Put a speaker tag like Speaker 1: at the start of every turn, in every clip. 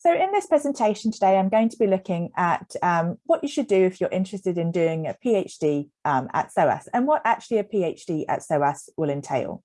Speaker 1: So in this presentation today, I'm going to be looking at um, what you should do if you're interested in doing a PhD um, at SOAS and what actually a PhD at SOAS will entail.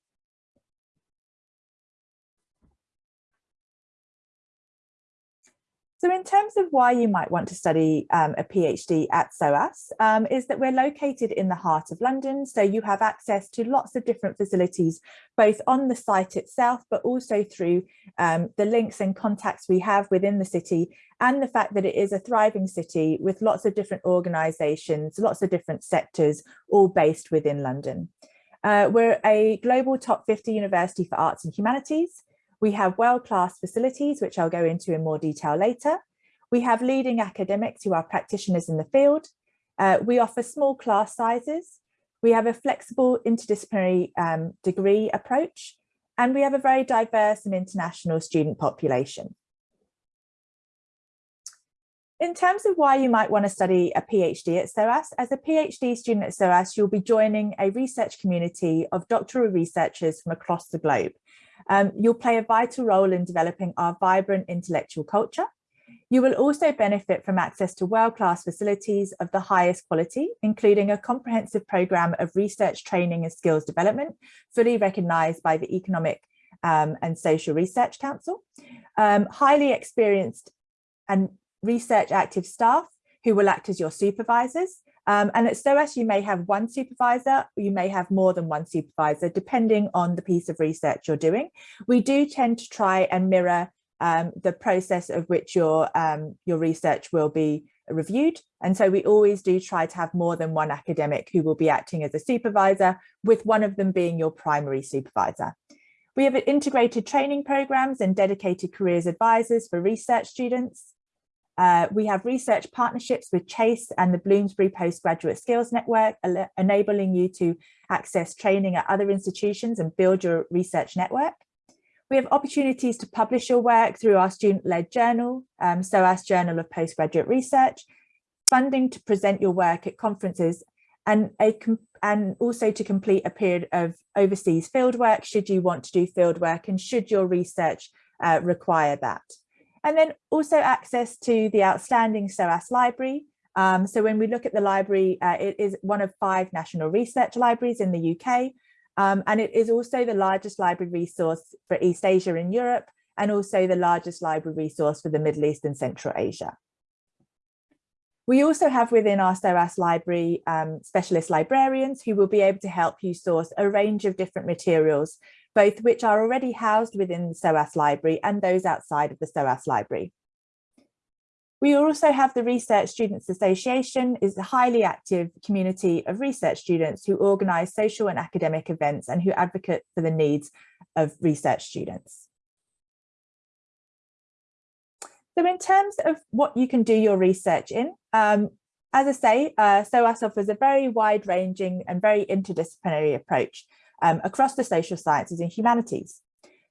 Speaker 1: So in terms of why you might want to study um, a PhD at SOAS um, is that we're located in the heart of London. So you have access to lots of different facilities, both on the site itself, but also through um, the links and contacts we have within the city and the fact that it is a thriving city with lots of different organisations, lots of different sectors, all based within London. Uh, we're a global top 50 university for arts and humanities. We have world-class facilities, which I'll go into in more detail later. We have leading academics who are practitioners in the field. Uh, we offer small class sizes. We have a flexible interdisciplinary um, degree approach, and we have a very diverse and international student population. In terms of why you might want to study a PhD at SOAS, as a PhD student at SOAS, you'll be joining a research community of doctoral researchers from across the globe. Um, you'll play a vital role in developing our vibrant intellectual culture. You will also benefit from access to world-class facilities of the highest quality, including a comprehensive programme of research training and skills development, fully recognised by the Economic um, and Social Research Council, um, highly experienced and research active staff who will act as your supervisors, um, and at SOAS, you may have one supervisor, you may have more than one supervisor, depending on the piece of research you're doing. We do tend to try and mirror um, the process of which your, um, your research will be reviewed. And so we always do try to have more than one academic who will be acting as a supervisor, with one of them being your primary supervisor. We have integrated training programs and dedicated careers advisors for research students. Uh, we have research partnerships with Chase and the Bloomsbury Postgraduate Skills Network, enabling you to access training at other institutions and build your research network. We have opportunities to publish your work through our student-led journal, um, SOAS Journal of Postgraduate Research, funding to present your work at conferences, and, a, and also to complete a period of overseas fieldwork should you want to do fieldwork and should your research uh, require that. And then also access to the outstanding SOAS library. Um, so when we look at the library, uh, it is one of five national research libraries in the UK. Um, and it is also the largest library resource for East Asia and Europe, and also the largest library resource for the Middle East and Central Asia. We also have within our SOAS library um, specialist librarians who will be able to help you source a range of different materials both which are already housed within the SOAS library and those outside of the SOAS library. We also have the Research Students Association is a highly active community of research students who organise social and academic events and who advocate for the needs of research students. So in terms of what you can do your research in, um, as I say, uh, SOAS offers a very wide ranging and very interdisciplinary approach um, across the social sciences and humanities.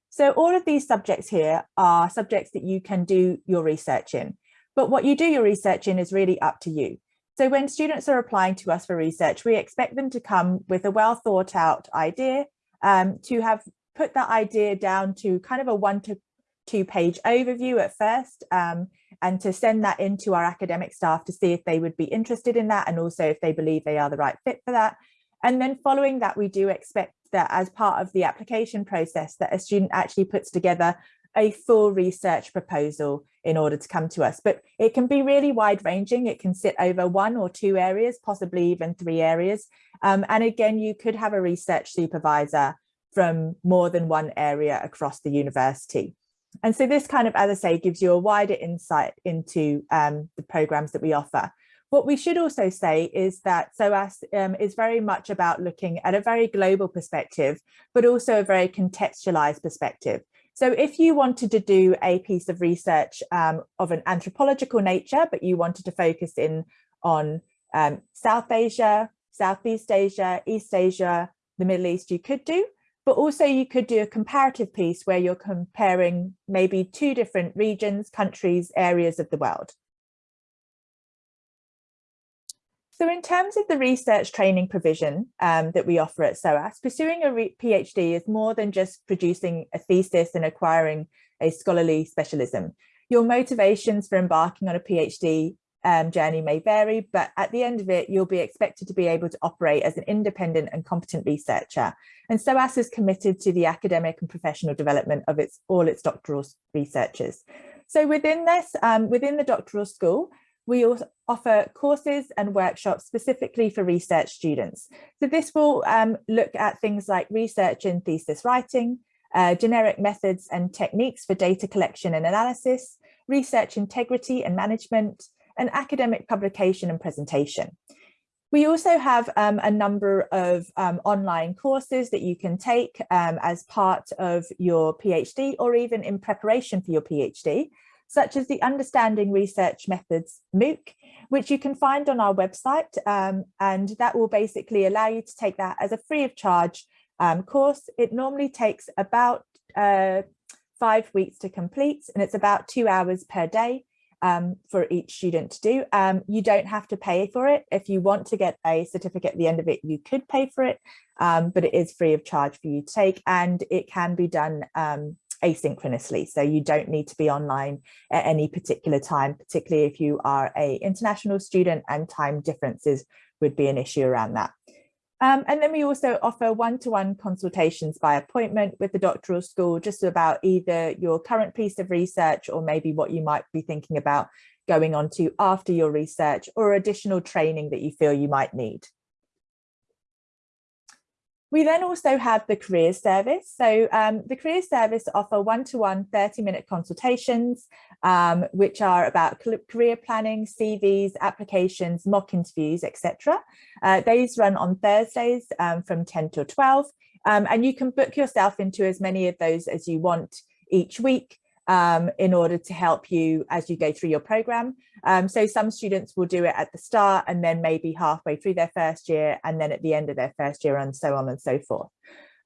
Speaker 1: So all of these subjects here are subjects that you can do your research in, but what you do your research in is really up to you. So when students are applying to us for research, we expect them to come with a well thought out idea, um, to have put that idea down to kind of a one to two page overview at first, um, and to send that into our academic staff to see if they would be interested in that and also if they believe they are the right fit for that. And then following that, we do expect that as part of the application process that a student actually puts together a full research proposal in order to come to us. But it can be really wide ranging. It can sit over one or two areas, possibly even three areas. Um, and again, you could have a research supervisor from more than one area across the university. And so this kind of, as I say, gives you a wider insight into um, the programs that we offer. What we should also say is that SOAS um, is very much about looking at a very global perspective, but also a very contextualized perspective. So if you wanted to do a piece of research um, of an anthropological nature, but you wanted to focus in on um, South Asia, Southeast Asia, East Asia, the Middle East, you could do, but also you could do a comparative piece where you're comparing maybe two different regions, countries, areas of the world. So in terms of the research training provision um, that we offer at SOAS, pursuing a PhD is more than just producing a thesis and acquiring a scholarly specialism. Your motivations for embarking on a PhD um, journey may vary, but at the end of it, you'll be expected to be able to operate as an independent and competent researcher. And SOAS is committed to the academic and professional development of its all its doctoral researchers. So within this, um, within the doctoral school, we also offer courses and workshops specifically for research students. So this will um, look at things like research and thesis writing, uh, generic methods and techniques for data collection and analysis, research integrity and management, and academic publication and presentation. We also have um, a number of um, online courses that you can take um, as part of your PhD or even in preparation for your PhD, such as the Understanding Research Methods MOOC, which you can find on our website. Um, and that will basically allow you to take that as a free of charge um, course. It normally takes about uh, five weeks to complete and it's about two hours per day um, for each student to do. Um, you don't have to pay for it. If you want to get a certificate at the end of it, you could pay for it, um, but it is free of charge for you to take and it can be done um, asynchronously. So you don't need to be online at any particular time, particularly if you are a international student and time differences would be an issue around that. Um, and then we also offer one-to-one -one consultations by appointment with the doctoral school, just about either your current piece of research or maybe what you might be thinking about going on to after your research or additional training that you feel you might need. We then also have the careers service. So um, the careers service offer one-to-one 30-minute consultations, um, which are about career planning, CVs, applications, mock interviews, etc. Uh, these run on Thursdays um, from 10 to 12, um, and you can book yourself into as many of those as you want each week um, in order to help you as you go through your program. Um, so some students will do it at the start and then maybe halfway through their first year and then at the end of their first year and so on and so forth.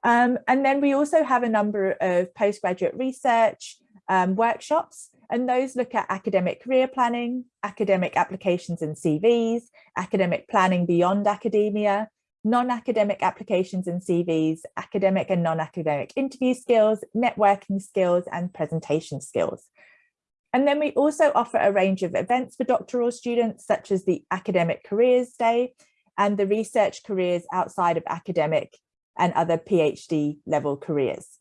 Speaker 1: Um, and then we also have a number of postgraduate research um, workshops and those look at academic career planning, academic applications and CVs, academic planning beyond academia, non-academic applications and CVs, academic and non-academic interview skills, networking skills, and presentation skills. And then we also offer a range of events for doctoral students, such as the Academic Careers Day and the Research Careers outside of academic and other PhD level careers.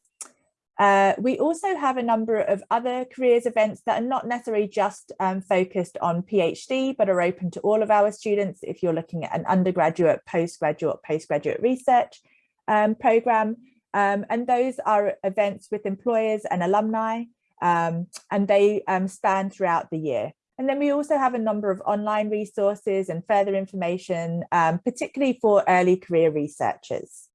Speaker 1: Uh, we also have a number of other careers events that are not necessarily just um, focused on PhD, but are open to all of our students if you're looking at an undergraduate, postgraduate, postgraduate research um, program. Um, and those are events with employers and alumni, um, and they um, span throughout the year. And then we also have a number of online resources and further information, um, particularly for early career researchers.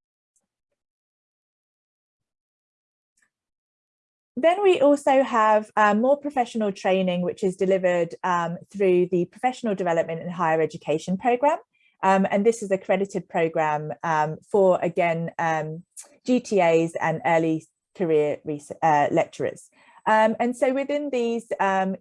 Speaker 1: Then we also have um, more professional training, which is delivered um, through the Professional Development and Higher Education Programme. Um, and this is a accredited programme um, for, again, um, GTAs and early career uh, lecturers. Um, and so within these,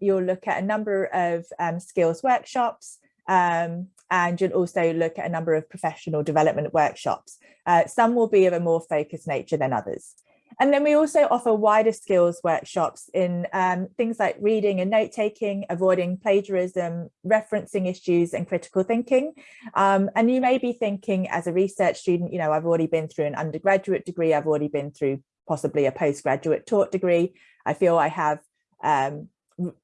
Speaker 1: you'll look at a number of skills workshops, and you'll also look at a number of professional development workshops. Uh, some will be of a more focused nature than others. And then we also offer wider skills workshops in um, things like reading and note taking, avoiding plagiarism, referencing issues and critical thinking. Um, and you may be thinking as a research student, you know, I've already been through an undergraduate degree, I've already been through possibly a postgraduate taught degree. I feel I have um,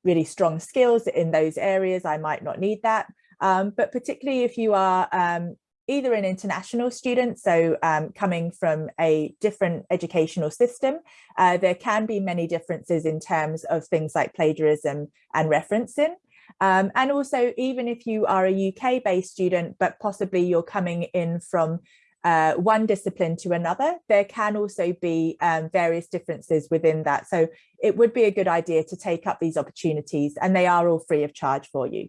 Speaker 1: really strong skills in those areas. I might not need that. Um, but particularly if you are um, either an international student, so um, coming from a different educational system, uh, there can be many differences in terms of things like plagiarism and referencing. Um, and also, even if you are a UK based student, but possibly you're coming in from uh, one discipline to another, there can also be um, various differences within that. So it would be a good idea to take up these opportunities and they are all free of charge for you.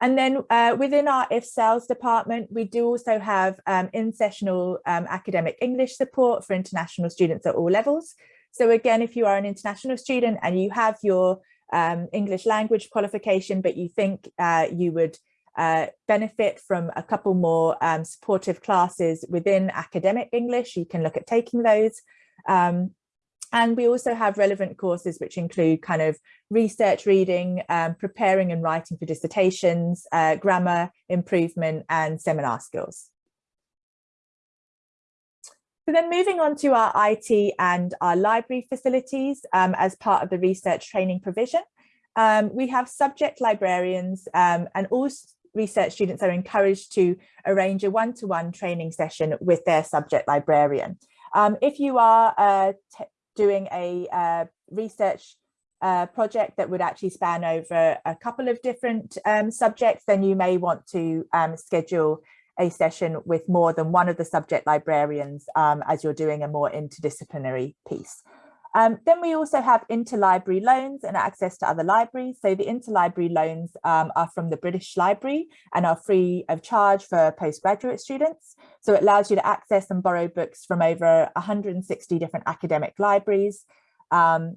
Speaker 1: And then uh, within our IFCELS department, we do also have um, in-sessional um, academic English support for international students at all levels. So again, if you are an international student and you have your um, English language qualification, but you think uh, you would uh, benefit from a couple more um, supportive classes within academic English, you can look at taking those. Um, And we also have relevant courses which include kind of research reading, um, preparing and writing for dissertations, uh, grammar improvement and seminar skills. So then moving on to our IT and our library facilities um, as part of the research training provision. Um, we have subject librarians um, and all research students are encouraged to arrange a one-to-one -one training session with their subject librarian. Um, if you are uh, doing a uh, research uh, project that would actually span over a couple of different um, subjects, then you may want to um, schedule a session with more than one of the subject librarians um, as you're doing a more interdisciplinary piece. Um, then we also have interlibrary loans and access to other libraries. So the interlibrary loans um, are from the British Library and are free of charge for postgraduate students. So it allows you to access and borrow books from over 160 different academic libraries. Um,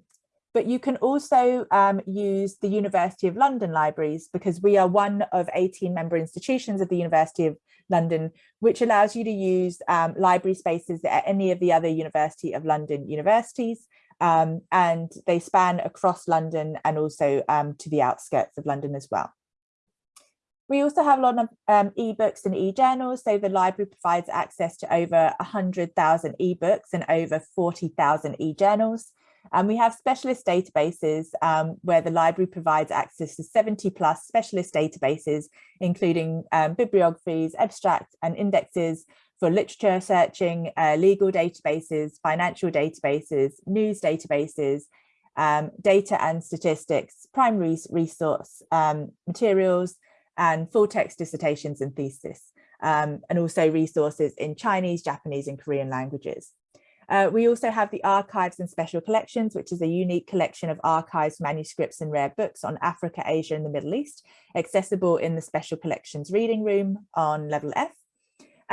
Speaker 1: but you can also um, use the University of London libraries because we are one of 18 member institutions of the University of London, which allows you to use um, library spaces at any of the other University of London universities um, and they span across London and also um, to the outskirts of London as well. We also have a lot of um, ebooks and e-journals. So the library provides access to over 100,000 ebooks and over 40,000 e-journals. And we have specialist databases um, where the library provides access to 70 plus specialist databases, including um, bibliographies, abstracts and indexes for literature searching, uh, legal databases, financial databases, news databases, um, data and statistics, primary resource um, materials, and full text dissertations and thesis, um, and also resources in Chinese, Japanese and Korean languages. Uh, we also have the Archives and Special Collections, which is a unique collection of archives, manuscripts and rare books on Africa, Asia and the Middle East, accessible in the Special Collections Reading Room on level F.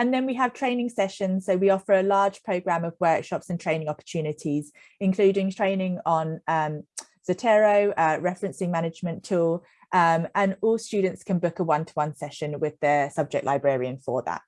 Speaker 1: And then we have training sessions. So we offer a large program of workshops and training opportunities, including training on um, Zotero, uh, referencing management tool, um, and all students can book a one-to-one -one session with their subject librarian for that.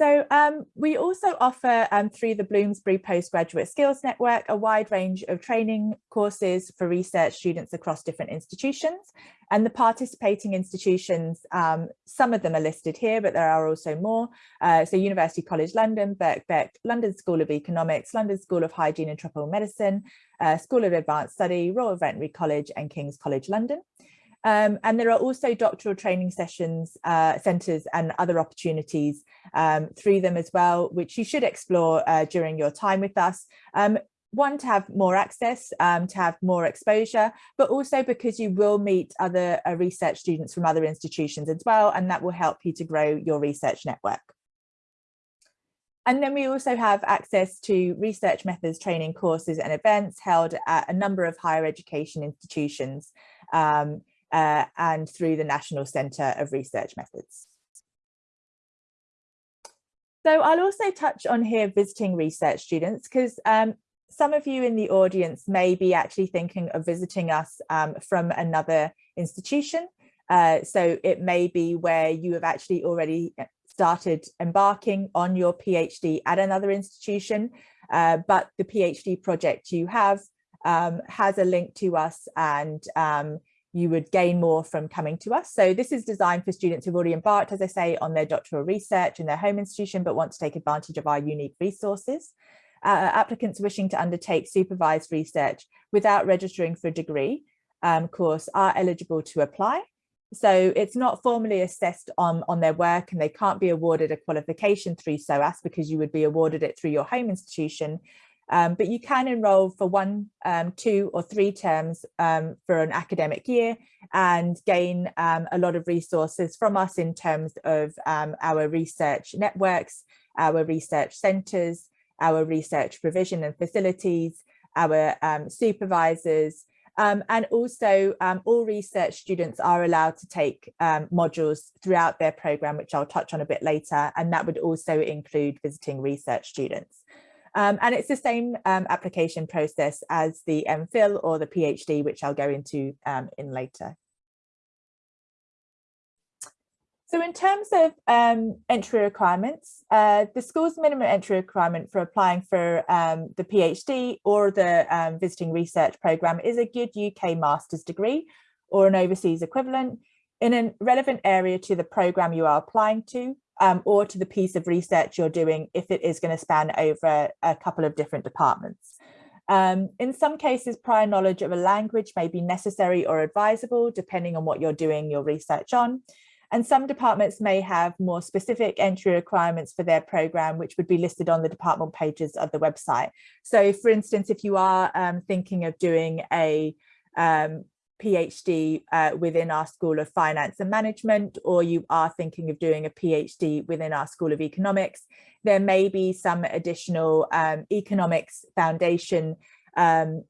Speaker 1: So um, we also offer um, through the Bloomsbury Postgraduate Skills Network a wide range of training courses for research students across different institutions and the participating institutions, um, some of them are listed here, but there are also more. Uh, so University College London, Birkbeck, London School of Economics, London School of Hygiene and Tropical Medicine, uh, School of Advanced Study, Royal Veterinary College and King's College London. Um, and there are also doctoral training sessions, uh, centres and other opportunities um, through them as well, which you should explore uh, during your time with us. Um, one, to have more access, um, to have more exposure, but also because you will meet other uh, research students from other institutions as well, and that will help you to grow your research network. And then we also have access to research methods training courses and events held at a number of higher education institutions. Um, uh, and through the National Centre of Research Methods. So I'll also touch on here visiting research students because um, some of you in the audience may be actually thinking of visiting us um, from another institution. Uh, so it may be where you have actually already uh, started embarking on your PhD at another institution, uh, but the PhD project you have um, has a link to us and um, you would gain more from coming to us. So this is designed for students who've already embarked, as I say, on their doctoral research in their home institution, but want to take advantage of our unique resources. Uh, applicants wishing to undertake supervised research without registering for a degree um, course are eligible to apply. So it's not formally assessed on, on their work and they can't be awarded a qualification through SOAS because you would be awarded it through your home institution, um, but you can enroll for one, um, two or three terms um, for an academic year and gain um, a lot of resources from us in terms of um, our research networks, our research centres, our research provision and facilities, our um, supervisors, and also all research students are allowed to take modules throughout their programme, which I'll touch on a bit later, and that would also include visiting research students. Um, and it's the same um, application process as the MPhil or the PhD, which I'll go into um, in later. So in terms of um, entry requirements, uh, the school's minimum entry requirement for applying for um, the PhD or the um, visiting research programme is a good UK master's degree or an overseas equivalent in a relevant area to the programme you are applying to um, or to the piece of research you're doing if it is going to span over a couple of different departments. Um, in some cases, prior knowledge of a language may be necessary or advisable, depending on what you're doing your research on. And some departments may have more specific entry requirements for their program, which would be listed on the department pages of the website. So for instance, if you are um, thinking of doing a um, PhD uh, within our School of Finance and Management, or you are thinking of doing a PhD within our School of Economics, there may be some additional um, economics foundation um,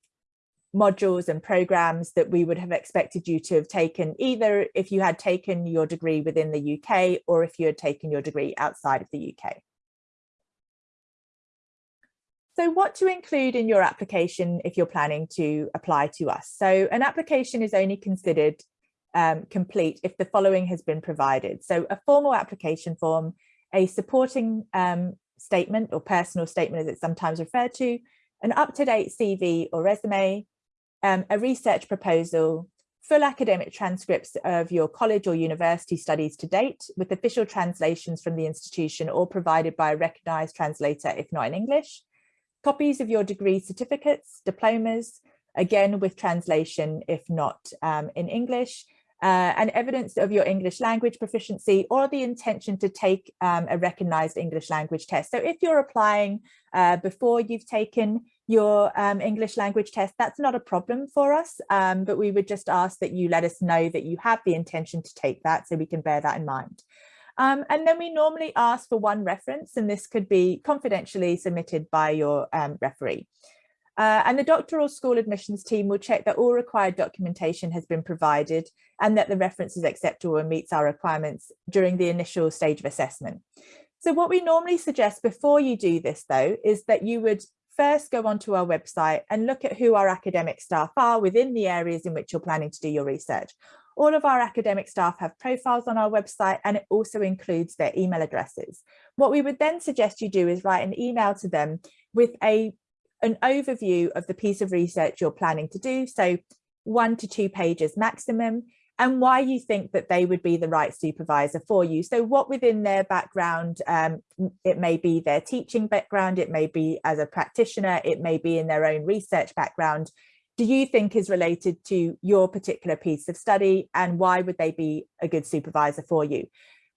Speaker 1: modules and programs that we would have expected you to have taken either if you had taken your degree within the UK or if you had taken your degree outside of the UK. So what to include in your application if you're planning to apply to us. So an application is only considered um, complete if the following has been provided. So a formal application form, a supporting um, statement or personal statement as it's sometimes referred to, an up-to-date CV or resume, um, a research proposal, full academic transcripts of your college or university studies to date with official translations from the institution or provided by a recognised translator if not in English, copies of your degree certificates, diplomas, again with translation if not um, in English, uh, and evidence of your English language proficiency or the intention to take um, a recognized English language test. So if you're applying uh, before you've taken your um, English language test, that's not a problem for us, um, but we would just ask that you let us know that you have the intention to take that so we can bear that in mind. Um, and then we normally ask for one reference and this could be confidentially submitted by your um, referee. Uh, and the doctoral school admissions team will check that all required documentation has been provided and that the reference is acceptable and meets our requirements during the initial stage of assessment. So what we normally suggest before you do this though, is that you would first go onto our website and look at who our academic staff are within the areas in which you're planning to do your research. All of our academic staff have profiles on our website and it also includes their email addresses. What we would then suggest you do is write an email to them with a an overview of the piece of research you're planning to do. So one to two pages maximum and why you think that they would be the right supervisor for you. So what within their background, um, it may be their teaching background, it may be as a practitioner, it may be in their own research background, do you think is related to your particular piece of study and why would they be a good supervisor for you?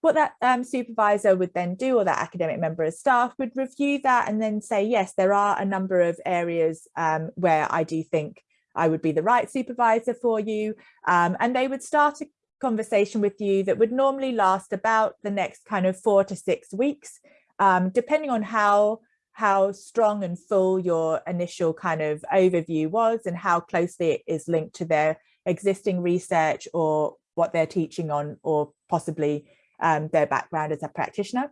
Speaker 1: what that um, supervisor would then do or that academic member of staff would review that and then say, yes, there are a number of areas um, where I do think I would be the right supervisor for you. Um, and they would start a conversation with you that would normally last about the next kind of four to six weeks, um, depending on how how strong and full your initial kind of overview was and how closely it is linked to their existing research or what they're teaching on or possibly um, their background as a practitioner.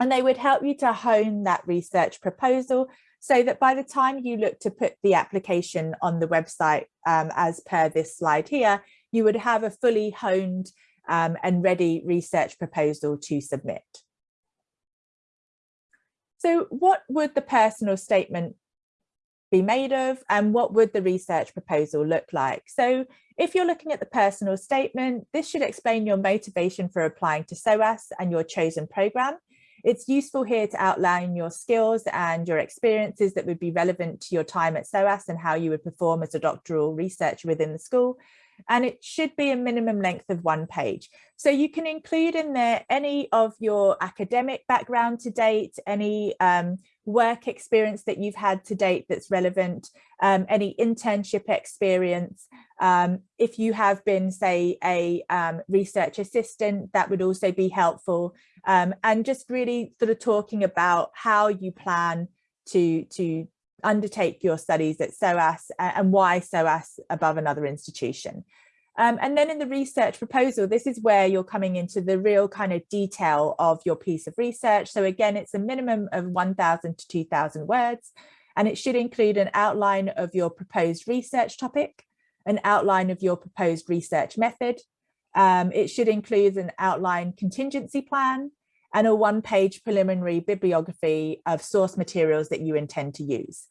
Speaker 1: And they would help you to hone that research proposal so that by the time you look to put the application on the website um, as per this slide here, you would have a fully honed um, and ready research proposal to submit. So what would the personal statement be made of and what would the research proposal look like? So if you're looking at the personal statement, this should explain your motivation for applying to SOAS and your chosen program. It's useful here to outline your skills and your experiences that would be relevant to your time at SOAS and how you would perform as a doctoral researcher within the school and it should be a minimum length of one page. So you can include in there any of your academic background to date, any um, work experience that you've had to date that's relevant, um, any internship experience. Um, if you have been, say, a um, research assistant, that would also be helpful. Um, and just really sort of talking about how you plan to, to undertake your studies at SOAS and why SOAS above another institution. Um, and then in the research proposal, this is where you're coming into the real kind of detail of your piece of research. So again, it's a minimum of 1,000 to 2,000 words, and it should include an outline of your proposed research topic, an outline of your proposed research method, Um, it should include an outline contingency plan and a one-page preliminary bibliography of source materials that you intend to use.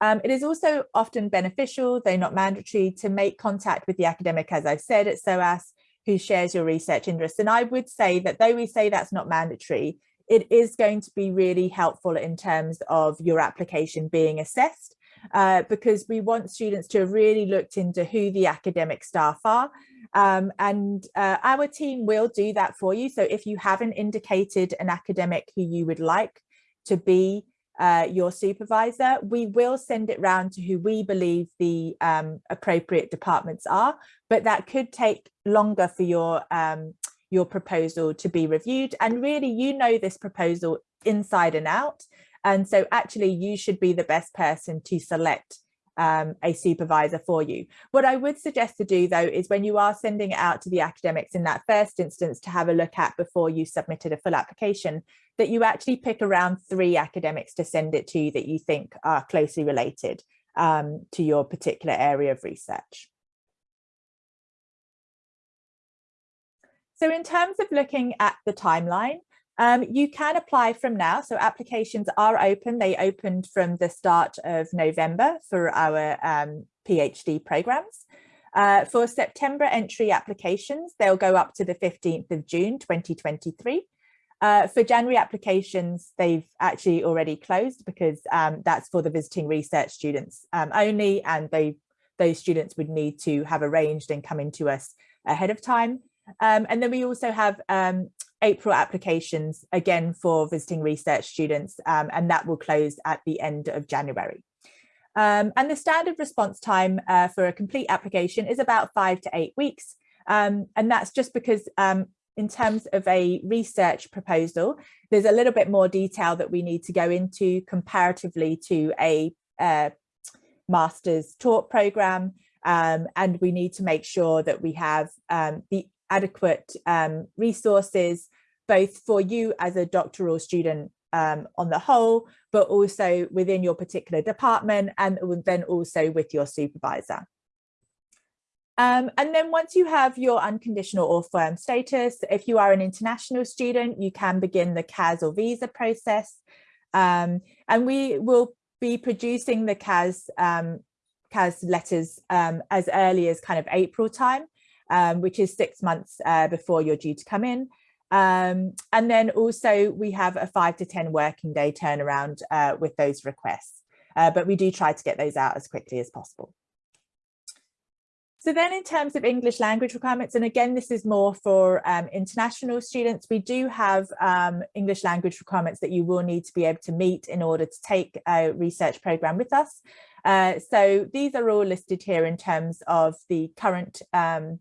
Speaker 1: Um, it is also often beneficial, though not mandatory, to make contact with the academic, as I've said, at SOAS, who shares your research interests. And I would say that though we say that's not mandatory, it is going to be really helpful in terms of your application being assessed uh, because we want students to have really looked into who the academic staff are. Um, and uh, our team will do that for you. So if you haven't indicated an academic who you would like to be uh, your supervisor, we will send it round to who we believe the um, appropriate departments are, but that could take longer for your um, your proposal to be reviewed. And really, you know this proposal inside and out. And so actually you should be the best person to select um, a supervisor for you. What I would suggest to do though is when you are sending it out to the academics in that first instance to have a look at before you submitted a full application, that you actually pick around three academics to send it to that you think are closely related um, to your particular area of research. So in terms of looking at the timeline, um, you can apply from now. So applications are open. They opened from the start of November for our um, PhD programs. Uh, for September entry applications, they'll go up to the 15th of June 2023. Uh, for January applications, they've actually already closed because um, that's for the visiting research students um, only, and they those students would need to have arranged and come into us ahead of time. Um, and then we also have um, April applications again for visiting research students um, and that will close at the end of January. Um, and the standard response time uh, for a complete application is about five to eight weeks. Um, and that's just because um, in terms of a research proposal, there's a little bit more detail that we need to go into comparatively to a uh, master's taught program. Um, and we need to make sure that we have um, the adequate um, resources, both for you as a doctoral student um, on the whole, but also within your particular department and then also with your supervisor. Um, and then once you have your unconditional or firm status, if you are an international student, you can begin the CAS or visa process. Um, and we will be producing the CAS, um, CAS letters um, as early as kind of April time um, which is six months uh, before you're due to come in. Um, and then also we have a five to 10 working day turnaround uh, with those requests, uh, but we do try to get those out as quickly as possible. So then in terms of English language requirements, and again, this is more for um, international students, we do have um, English language requirements that you will need to be able to meet in order to take a research program with us. Uh, so these are all listed here in terms of the current um,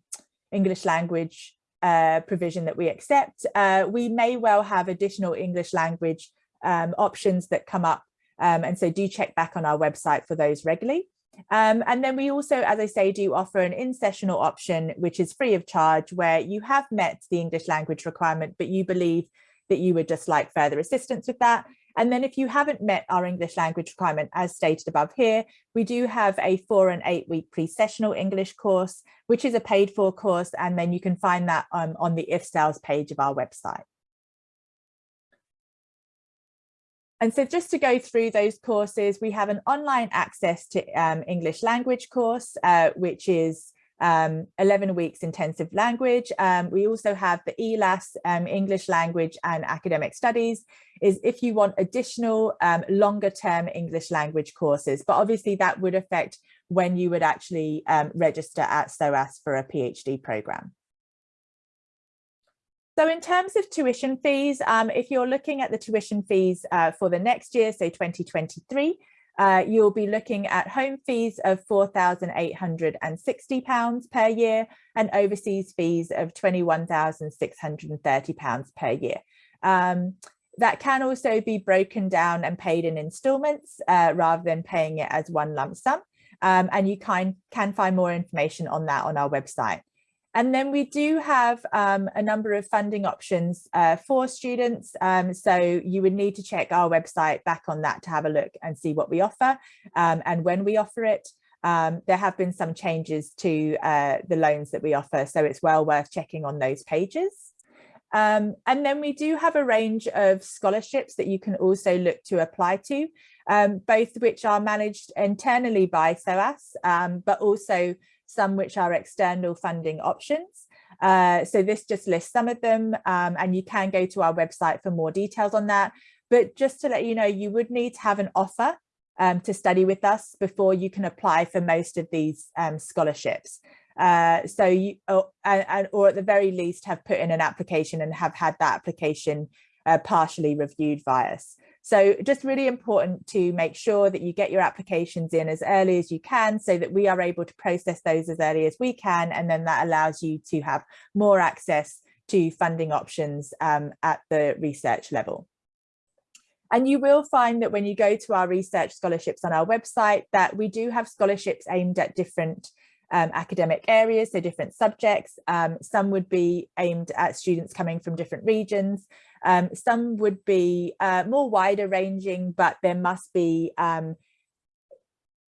Speaker 1: English language uh, provision that we accept. Uh, we may well have additional English language um, options that come up. Um, and so do check back on our website for those regularly. Um, and then we also, as I say, do offer an in-sessional option, which is free of charge, where you have met the English language requirement, but you believe that you would just like further assistance with that. And then if you haven't met our English language requirement, as stated above here, we do have a four and eight week pre-sessional English course, which is a paid for course. And then you can find that um, on the IFCELS page of our website. And so just to go through those courses, we have an online access to um, English language course, uh, which is um, 11 weeks intensive language. Um, we also have the ELAS um, English language and academic studies is if you want additional um, longer term English language courses, but obviously that would affect when you would actually um, register at SOAS for a PhD program. So in terms of tuition fees, um, if you're looking at the tuition fees uh, for the next year, so 2023, uh, you'll be looking at home fees of £4,860 per year and overseas fees of £21,630 per year. Um, that can also be broken down and paid in instalments uh, rather than paying it as one lump sum. Um, and you can, can find more information on that on our website. And then we do have um, a number of funding options uh, for students. Um, so you would need to check our website back on that to have a look and see what we offer um, and when we offer it. um, there have been some changes to uh, the loans that we offer, so it's well worth checking on those pages. Um, and then we do have a range of scholarships that you can also look to apply to, um, both which are managed internally by SOAS, um, but also some which are external funding options. Uh, so this just lists some of them um, and you can go to our website for more details on that. But just to let you know, you would need to have an offer um, to study with us before you can apply for most of these um, scholarships. Uh, so you, or, or at the very least have put in an application and have had that application uh, partially reviewed by us. So just really important to make sure that you get your applications in as early as you can so that we are able to process those as early as we can. And then that allows you to have more access to funding options um, at the research level. And you will find that when you go to our research scholarships on our website that we do have scholarships aimed at different um, academic areas, so different subjects. Um, some would be aimed at students coming from different regions. Um, some would be uh, more wider ranging, but there must be um,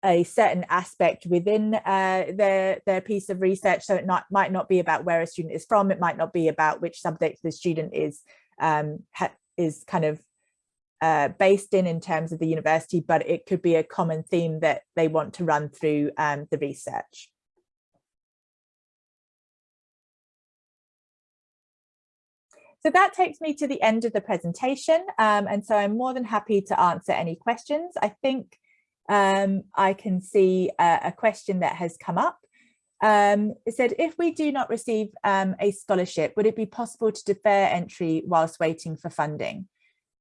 Speaker 1: a certain aspect within uh, their, their piece of research. So it not, might not be about where a student is from. It might not be about which subject the student is, um, is kind of uh, based in in terms of the university, but it could be a common theme that they want to run through um, the research. So that takes me to the end of the presentation. Um, and so I'm more than happy to answer any questions. I think um, I can see a, a, question that has come up. Um, it said, if we do not receive um, a scholarship, would it be possible to defer entry whilst waiting for funding?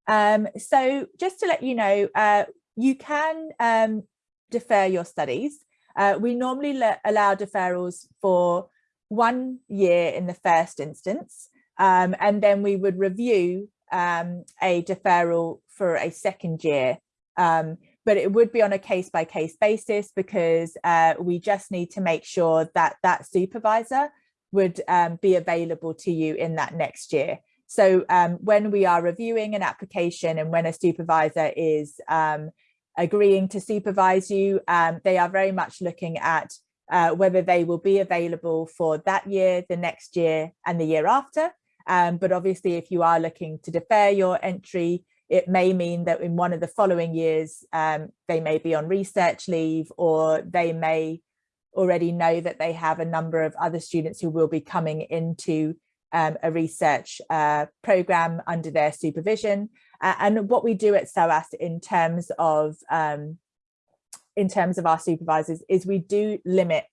Speaker 1: Um, so just to let you know, uh, you can um, defer your studies. Uh, we normally allow deferrals for one year in the first instance. Um, and then we would review um, a deferral for a second year. Um, but it would be on a case by case basis because uh, we just need to make sure that that supervisor would um, be available to you in that next year. So um, when we are reviewing an application and when a supervisor is um, agreeing to supervise you, they are very much looking at uh, whether they will be available for that year, the next year and the year after. Um, but obviously, if you are looking to defer your entry, it may mean that in one of the following years, um, they may be on research leave or they may already know that they have a number of other students who will be coming into um, a research uh, program under their supervision. Uh, and what we do at SOAS in terms of um, in terms of our supervisors is we do limit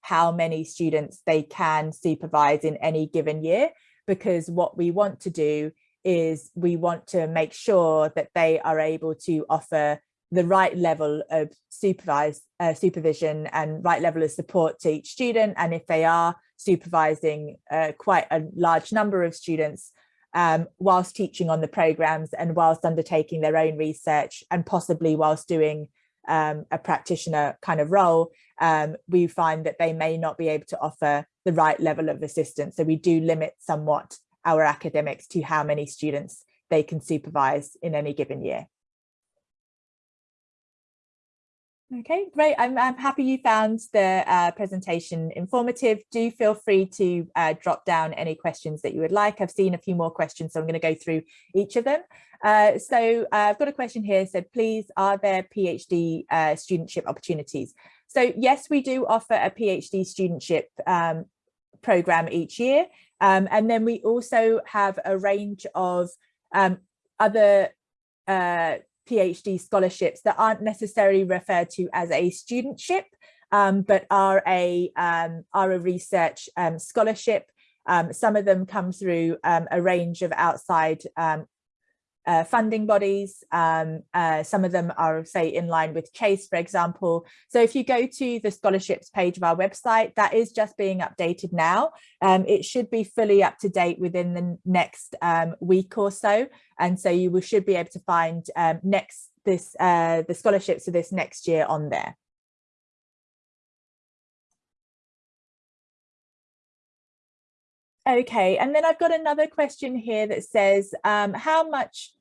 Speaker 1: how many students they can supervise in any given year because what we want to do is we want to make sure that they are able to offer the right level of supervised uh, supervision and right level of support to each student. And if they are supervising uh, quite a large number of students um, whilst teaching on the programs and whilst undertaking their own research and possibly whilst doing um, a practitioner kind of role, um, we find that they may not be able to offer the right level of assistance. So we do limit somewhat our academics to how many students they can supervise in any given year. Okay, great. I'm, I'm happy you found the uh, presentation informative. Do feel free to uh, drop down any questions that you would like. I've seen a few more questions, so I'm going to go through each of them. Uh, so uh, I've got a question here said, please, are there PhD uh, studentship opportunities? So yes, we do offer a PhD studentship um, program each year. Um, and then we also have a range of um, other uh, PhD scholarships that aren't necessarily referred to as a studentship, um, but are a, um, are a research um, scholarship. Um, some of them come through um, a range of outside uh, funding bodies. Um, uh, some of them are, say, in line with Chase, for example. So if you go to the scholarships page of our website, that is just being updated now. Um, it should be fully up to date within the next um, week or so. And so you should be able to find um, next this uh, the scholarships for this next year on there. Okay, and then I've got another question here that says, um, how much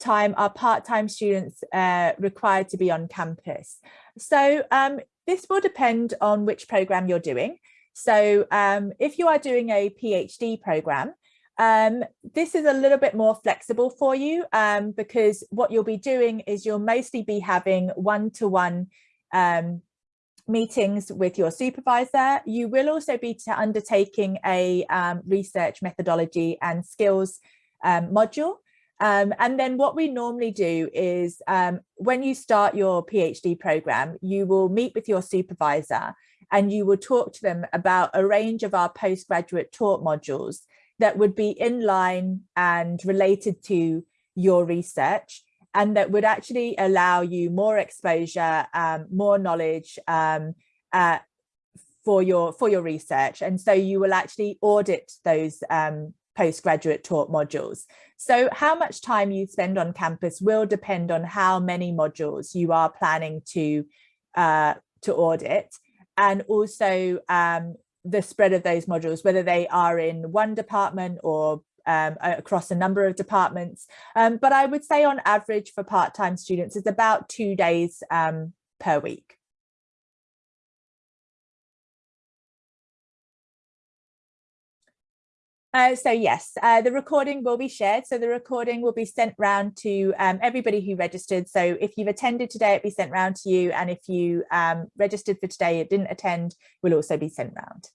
Speaker 1: time are part-time students uh, required to be on campus? So um, this will depend on which program you're doing. So um, if you are doing a PhD program, um, this is a little bit more flexible for you um, because what you'll be doing is you'll mostly be having one-to-one -one, um, meetings with your supervisor. You will also be undertaking a um, research methodology and skills module. Um, and then what we normally do is um, when you start your PhD program, you will meet with your supervisor and you will talk to them about a range of our postgraduate taught modules that would be in line and related to your research and that would actually allow you more exposure, um, more knowledge um, uh, for your for your research. And so you will actually audit those um, postgraduate taught modules. So how much time you spend on campus will depend on how many modules you are planning to uh, to audit and also um, the spread of those modules, whether they are in one department or um, across a number of departments. Um, but I would say on average for part-time students, it's about two days um, per week. Uh, so yes, uh, the recording will be shared. So the recording will be sent round to um, everybody who registered. So if you've attended today, it'll be sent round to you. And if you um, registered for today, it didn't attend, will also be sent round.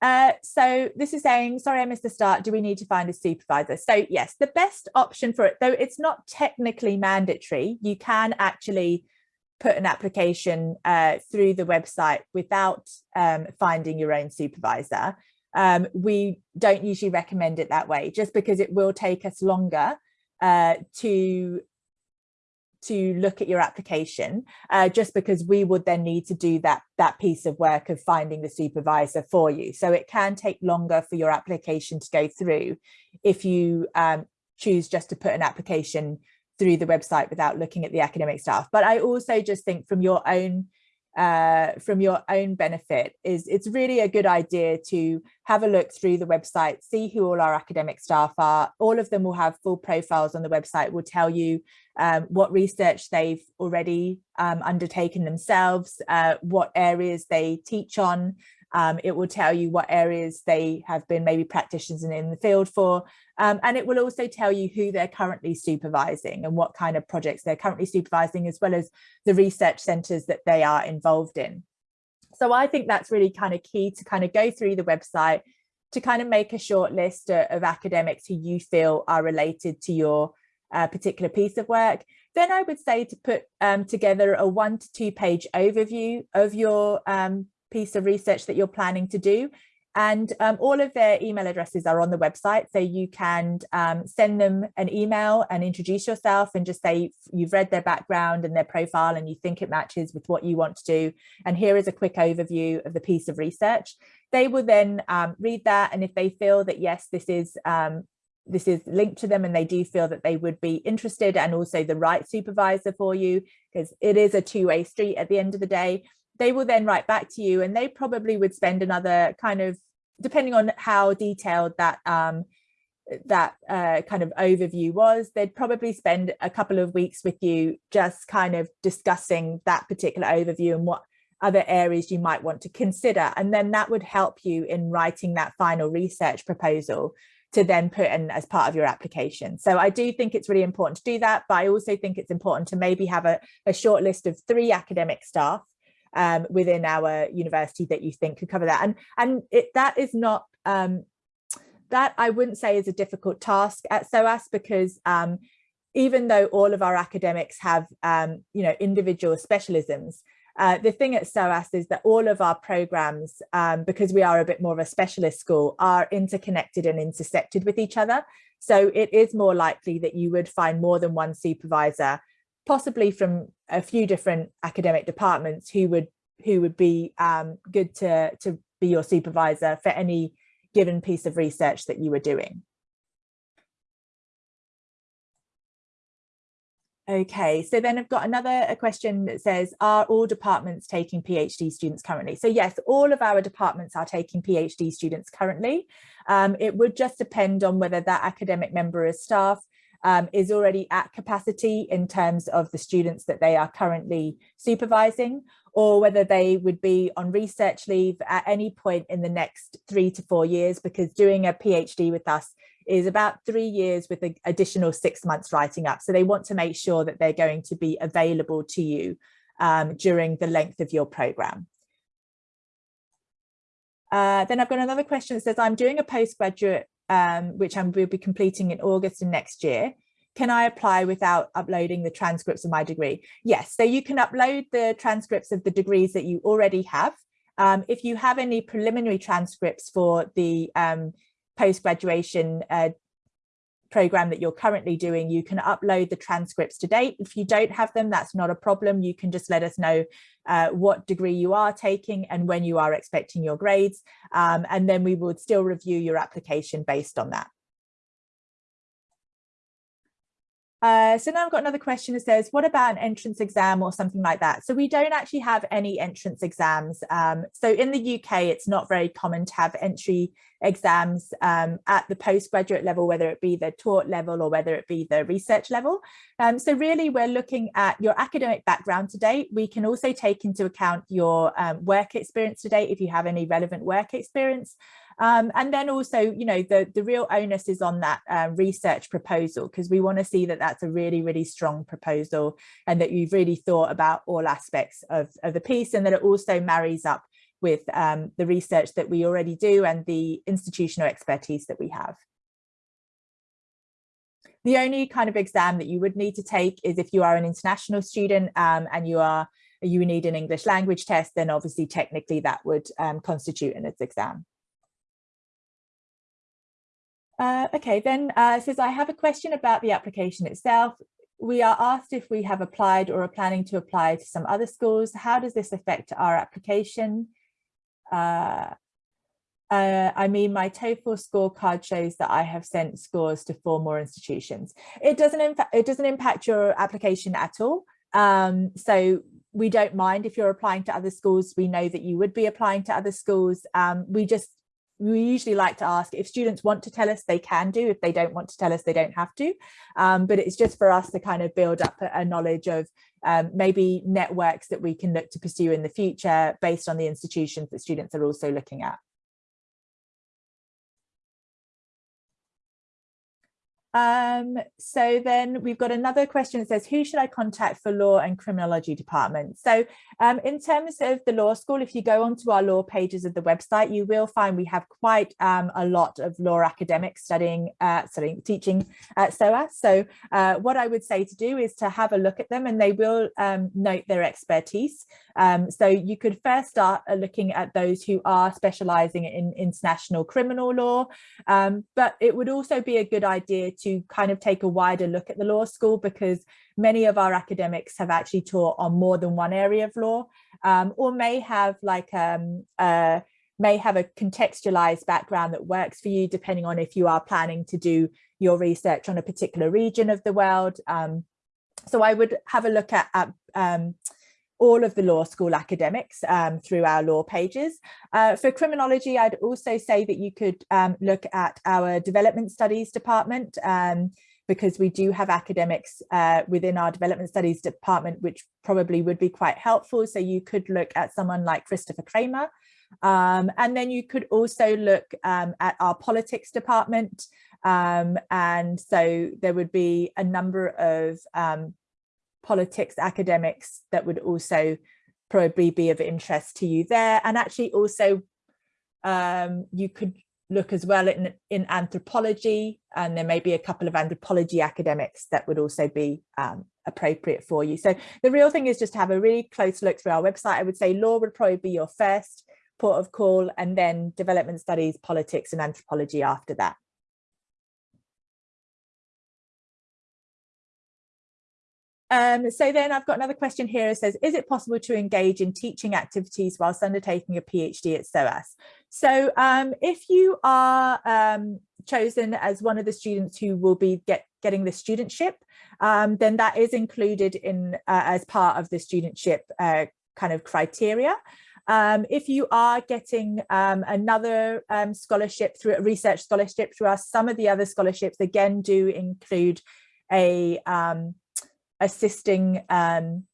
Speaker 1: Uh, so this is saying, sorry, I missed the start. Do we need to find a supervisor? So yes, the best option for it, though it's not technically mandatory, you can actually put an application uh, through the website without um, finding your own supervisor. Um, we don't usually recommend it that way, just because it will take us longer uh, to to look at your application uh, just because we would then need to do that that piece of work of finding the supervisor for you so it can take longer for your application to go through if you um, choose just to put an application through the website without looking at the academic staff but I also just think from your own uh, from your own benefit is it's really a good idea to have a look through the website, see who all our academic staff are. All of them will have full profiles on the website, will tell you um, what research they've already um, undertaken themselves, uh, what areas they teach on, um, it will tell you what areas they have been maybe practitioners in the field for. Um, and it will also tell you who they're currently supervising and what kind of projects they're currently supervising, as well as the research centres that they are involved in. So I think that's really kind of key to kind of go through the website, to kind of make a short list of, of academics who you feel are related to your uh, particular piece of work. Then I would say to put um, together a one to two page overview of your um, piece of research that you're planning to do. And um, all of their email addresses are on the website. So you can um, send them an email and introduce yourself and just say you've read their background and their profile and you think it matches with what you want to do. And here is a quick overview of the piece of research. They will then um, read that. And if they feel that, yes, this is um, this is linked to them and they do feel that they would be interested and also the right supervisor for you because it is a two-way street at the end of the day they will then write back to you and they probably would spend another kind of depending on how detailed that um, that uh, kind of overview was, they'd probably spend a couple of weeks with you just kind of discussing that particular overview and what other areas you might want to consider. And then that would help you in writing that final research proposal to then put in as part of your application. So I do think it's really important to do that, but I also think it's important to maybe have a, a short list of three academic staff um, within our university that you think could cover that. And, and it, that is not, um, that I wouldn't say is a difficult task at SOAS because um, even though all of our academics have, um, you know, individual specialisms, uh, the thing at SOAS is that all of our programs, um, because we are a bit more of a specialist school, are interconnected and intersected with each other. So it is more likely that you would find more than one supervisor possibly from a few different academic departments who would who would be um, good to, to be your supervisor for any given piece of research that you were doing. Okay, so then I've got another a question that says, are all departments taking PhD students currently? So yes, all of our departments are taking PhD students currently. Um, it would just depend on whether that academic member is staff um, is already at capacity in terms of the students that they are currently supervising, or whether they would be on research leave at any point in the next three to four years, because doing a PhD with us is about three years with an additional six months writing up. So they want to make sure that they're going to be available to you um, during the length of your program. Uh, then I've got another question that says, I'm doing a postgraduate, um, which I will be completing in August of next year. Can I apply without uploading the transcripts of my degree? Yes, so you can upload the transcripts of the degrees that you already have. Um, if you have any preliminary transcripts for the um, post-graduation uh, program that you're currently doing, you can upload the transcripts to date. If you don't have them, that's not a problem. You can just let us know uh, what degree you are taking and when you are expecting your grades. Um, and then we would still review your application based on that. Uh, so now I've got another question that says, what about an entrance exam or something like that? So we don't actually have any entrance exams. Um, so in the UK, it's not very common to have entry exams um, at the postgraduate level, whether it be the taught level or whether it be the research level. Um, so really, we're looking at your academic background to date. We can also take into account your um, work experience to date if you have any relevant work experience. Um, and then also, you know, the, the real onus is on that uh, research proposal because we want to see that that's a really, really strong proposal and that you've really thought about all aspects of, of the piece and that it also marries up with um, the research that we already do and the institutional expertise that we have. The only kind of exam that you would need to take is if you are an international student um, and you are you need an English language test, then obviously technically that would um, constitute an exam. Uh, okay, then uh, says, I have a question about the application itself. We are asked if we have applied or are planning to apply to some other schools. How does this affect our application? Uh, uh, I mean, my TOEFL scorecard shows that I have sent scores to four more institutions. It doesn't, it doesn't impact your application at all. Um, so we don't mind if you're applying to other schools. We know that you would be applying to other schools. Um, we just we usually like to ask if students want to tell us they can do. If they don't want to tell us they don't have to. Um, but it's just for us to kind of build up a, knowledge of um, maybe networks that we can look to pursue in the future based on the institutions that students are also looking at Um, so then we've got another question that says, who should I contact for law and criminology department? So um, in terms of the law school, if you go onto our law pages of the website, you will find we have quite um, a lot of law academics studying, uh, studying, teaching at SOAS. So uh, what I would say to do is to have a look at them and they will um, note their expertise. Um, so you could first start uh, looking at those who are specializing in international criminal law, um, but it would also be a good idea kind of take a wider look at the law school because many of our academics have actually taught on more than one area of law um, or may have like um, uh, may have a contextualized background that works for you depending on if you are planning to do your research on a particular region of the world. Um, so I would have a look at, at um, all of the law school academics um, through our law pages. Uh, for criminology, I'd also say that you could um, look at our development studies department um, because we do have academics uh, within our development studies department, which probably would be quite helpful. So you could look at someone like Christopher Cramer. Um, and then you could also look um, at our politics department. Um, and so there would be a number of politics academics that would also probably be of interest to you there. And actually also um, you could look as well in, in anthropology and there may be a couple of anthropology academics that would also be um, appropriate for you. So the real thing is just to have a really close look through our website. I would say law would probably be your first port of call and then development studies, politics and anthropology after that. Um, so then I've got another question here. It says, is it possible to engage in teaching activities whilst undertaking a PhD at SOAS? So um, if you are um, chosen as one of the students who will be get, getting the studentship, um, then that is included in uh, as part of the studentship uh, kind of criteria. Um, if you are getting um, another um, scholarship through a research scholarship through us, some of the other scholarships again do include a um, assisting um,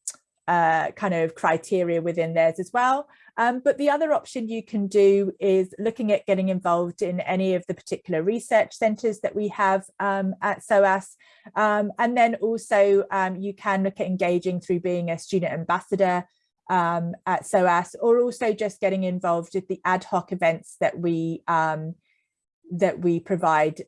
Speaker 1: uh, kind of criteria within theirs as well. Um, but the other option you can do is looking at getting involved in any of the particular research centres that we have um, at SOAS. Um, and then also um, you can look at engaging through being a student ambassador um, at SOAS or also just getting involved with the ad hoc events that we um, that we provide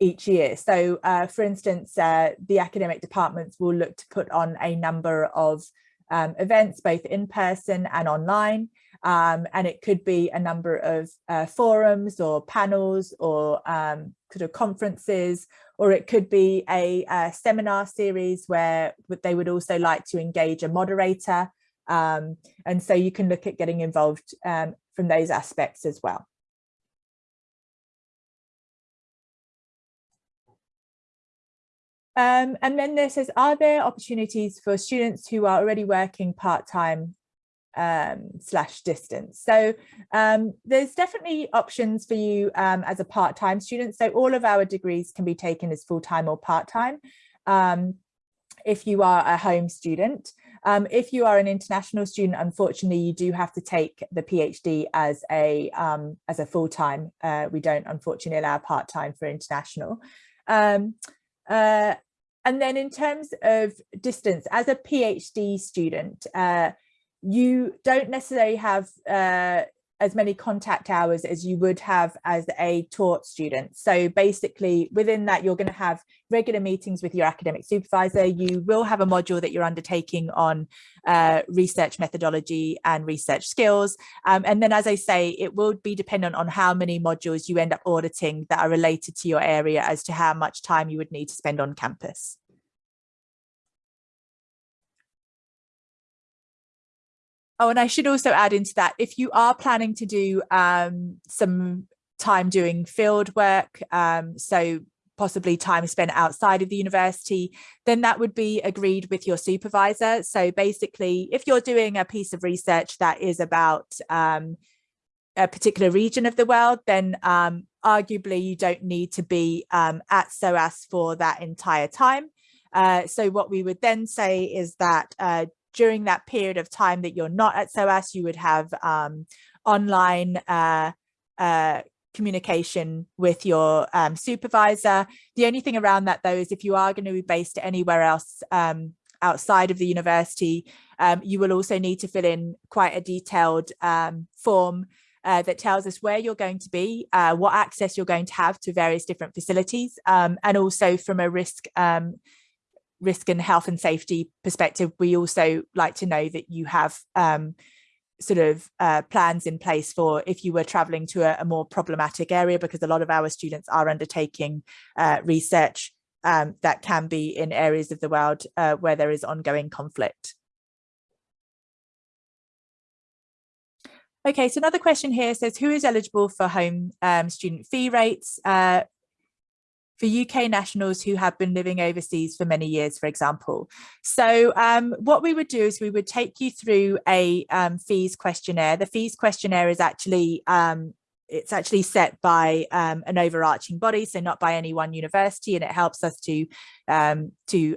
Speaker 1: each year. So uh, for instance, uh, the academic departments will look to put on a number of um, events, both in person and online. Um, and it could be a number of uh, forums or panels or um, sort of conferences, or it could be a, a, seminar series where they would also like to engage a moderator. Um, and so you can look at getting involved um, from those aspects as well. Um, and then there says, are there opportunities for students who are already working part-time um, slash distance? So um, there's definitely options for you um, as a part-time student. So all of our degrees can be taken as full-time or part-time um, if you are a home student. Um, if you are an international student, unfortunately, you do have to take the PhD as a as a full-time. Uh, we don't unfortunately allow part-time for international. Um, uh, and then in terms of distance, as a PhD student, uh, you don't necessarily have uh, as many contact hours as you would have as a taught student. So basically within that, you're going to have regular meetings with your academic supervisor. You will have a module that you're undertaking on uh, research methodology and research skills. Um, and then, as I say, it will be dependent on how many modules you end up auditing that are related to your area as to how much time you would need to spend on campus. Oh, and I should also add into that, if you are planning to do um, some time doing field work, um, so possibly time spent outside of the university, then that would be agreed with your supervisor. So basically, if you're doing a piece of research that is about um, a particular region of the world, then um, arguably you don't need to be um, at SOAS for that entire time. Uh, so what we would then say is that uh, during that period of time that you're not at SOAS, you would have um, online uh, uh, communication with your um, supervisor. The only thing around that though is if you are going to be based anywhere else um, outside of the university, um, you will also need to fill in quite a detailed um, form uh, that tells us where you're going to be, uh, what access you're going to have to various different facilities, um, and also from a risk risk and health and safety perspective, we also like to know that you have um, sort of uh, plans in place for if you were traveling to a, a, more problematic area, because a lot of our students are undertaking uh, research um, that can be in areas of the world uh, where there is ongoing conflict. Okay, so another question here says, who is eligible for home um, student fee rates? For UK nationals who have been living overseas for many years, for example. So um, what we would do is we would take you through a um, fees questionnaire. The fees questionnaire is actually um, it's actually set by um, an overarching body, so not by any one university, and it helps us to um, to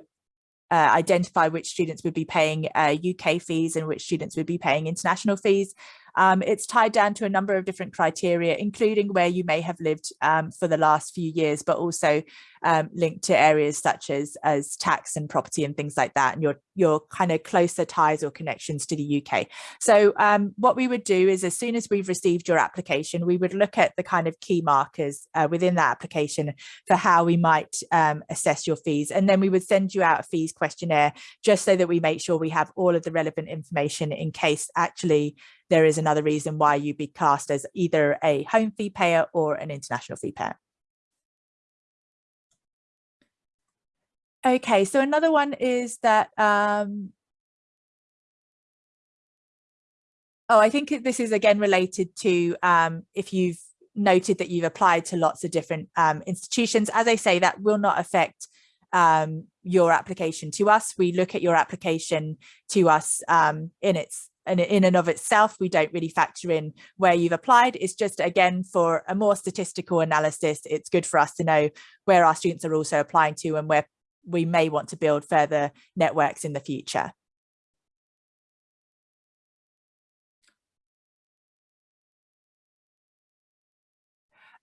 Speaker 1: uh, identify which students would be paying uh, UK fees and which students would be paying international fees. Um, it's tied down to a number of different criteria, including where you may have lived um, for the last few years, but also um, linked to areas such as, as tax and property and things like that, and your, your kind of closer ties or connections to the UK. So um, what we would do is as soon as we've received your application, we would look at the kind of key markers uh, within that application for how we might um, assess your fees. And then we would send you out a fees questionnaire just so that we make sure we have all of the relevant information in case actually there is another reason why you'd be cast as either a home fee payer or an international fee payer. Okay, so another one is that, um, oh, I think this is again related to um, if you've noted that you've applied to lots of different um, institutions. As I say, that will not affect um, your application to us. We look at your application to us um, in its and in and of itself, we don't really factor in where you've applied. It's just, again, for a more statistical analysis, it's good for us to know where our students are also applying to and where we may want to build further networks in the future.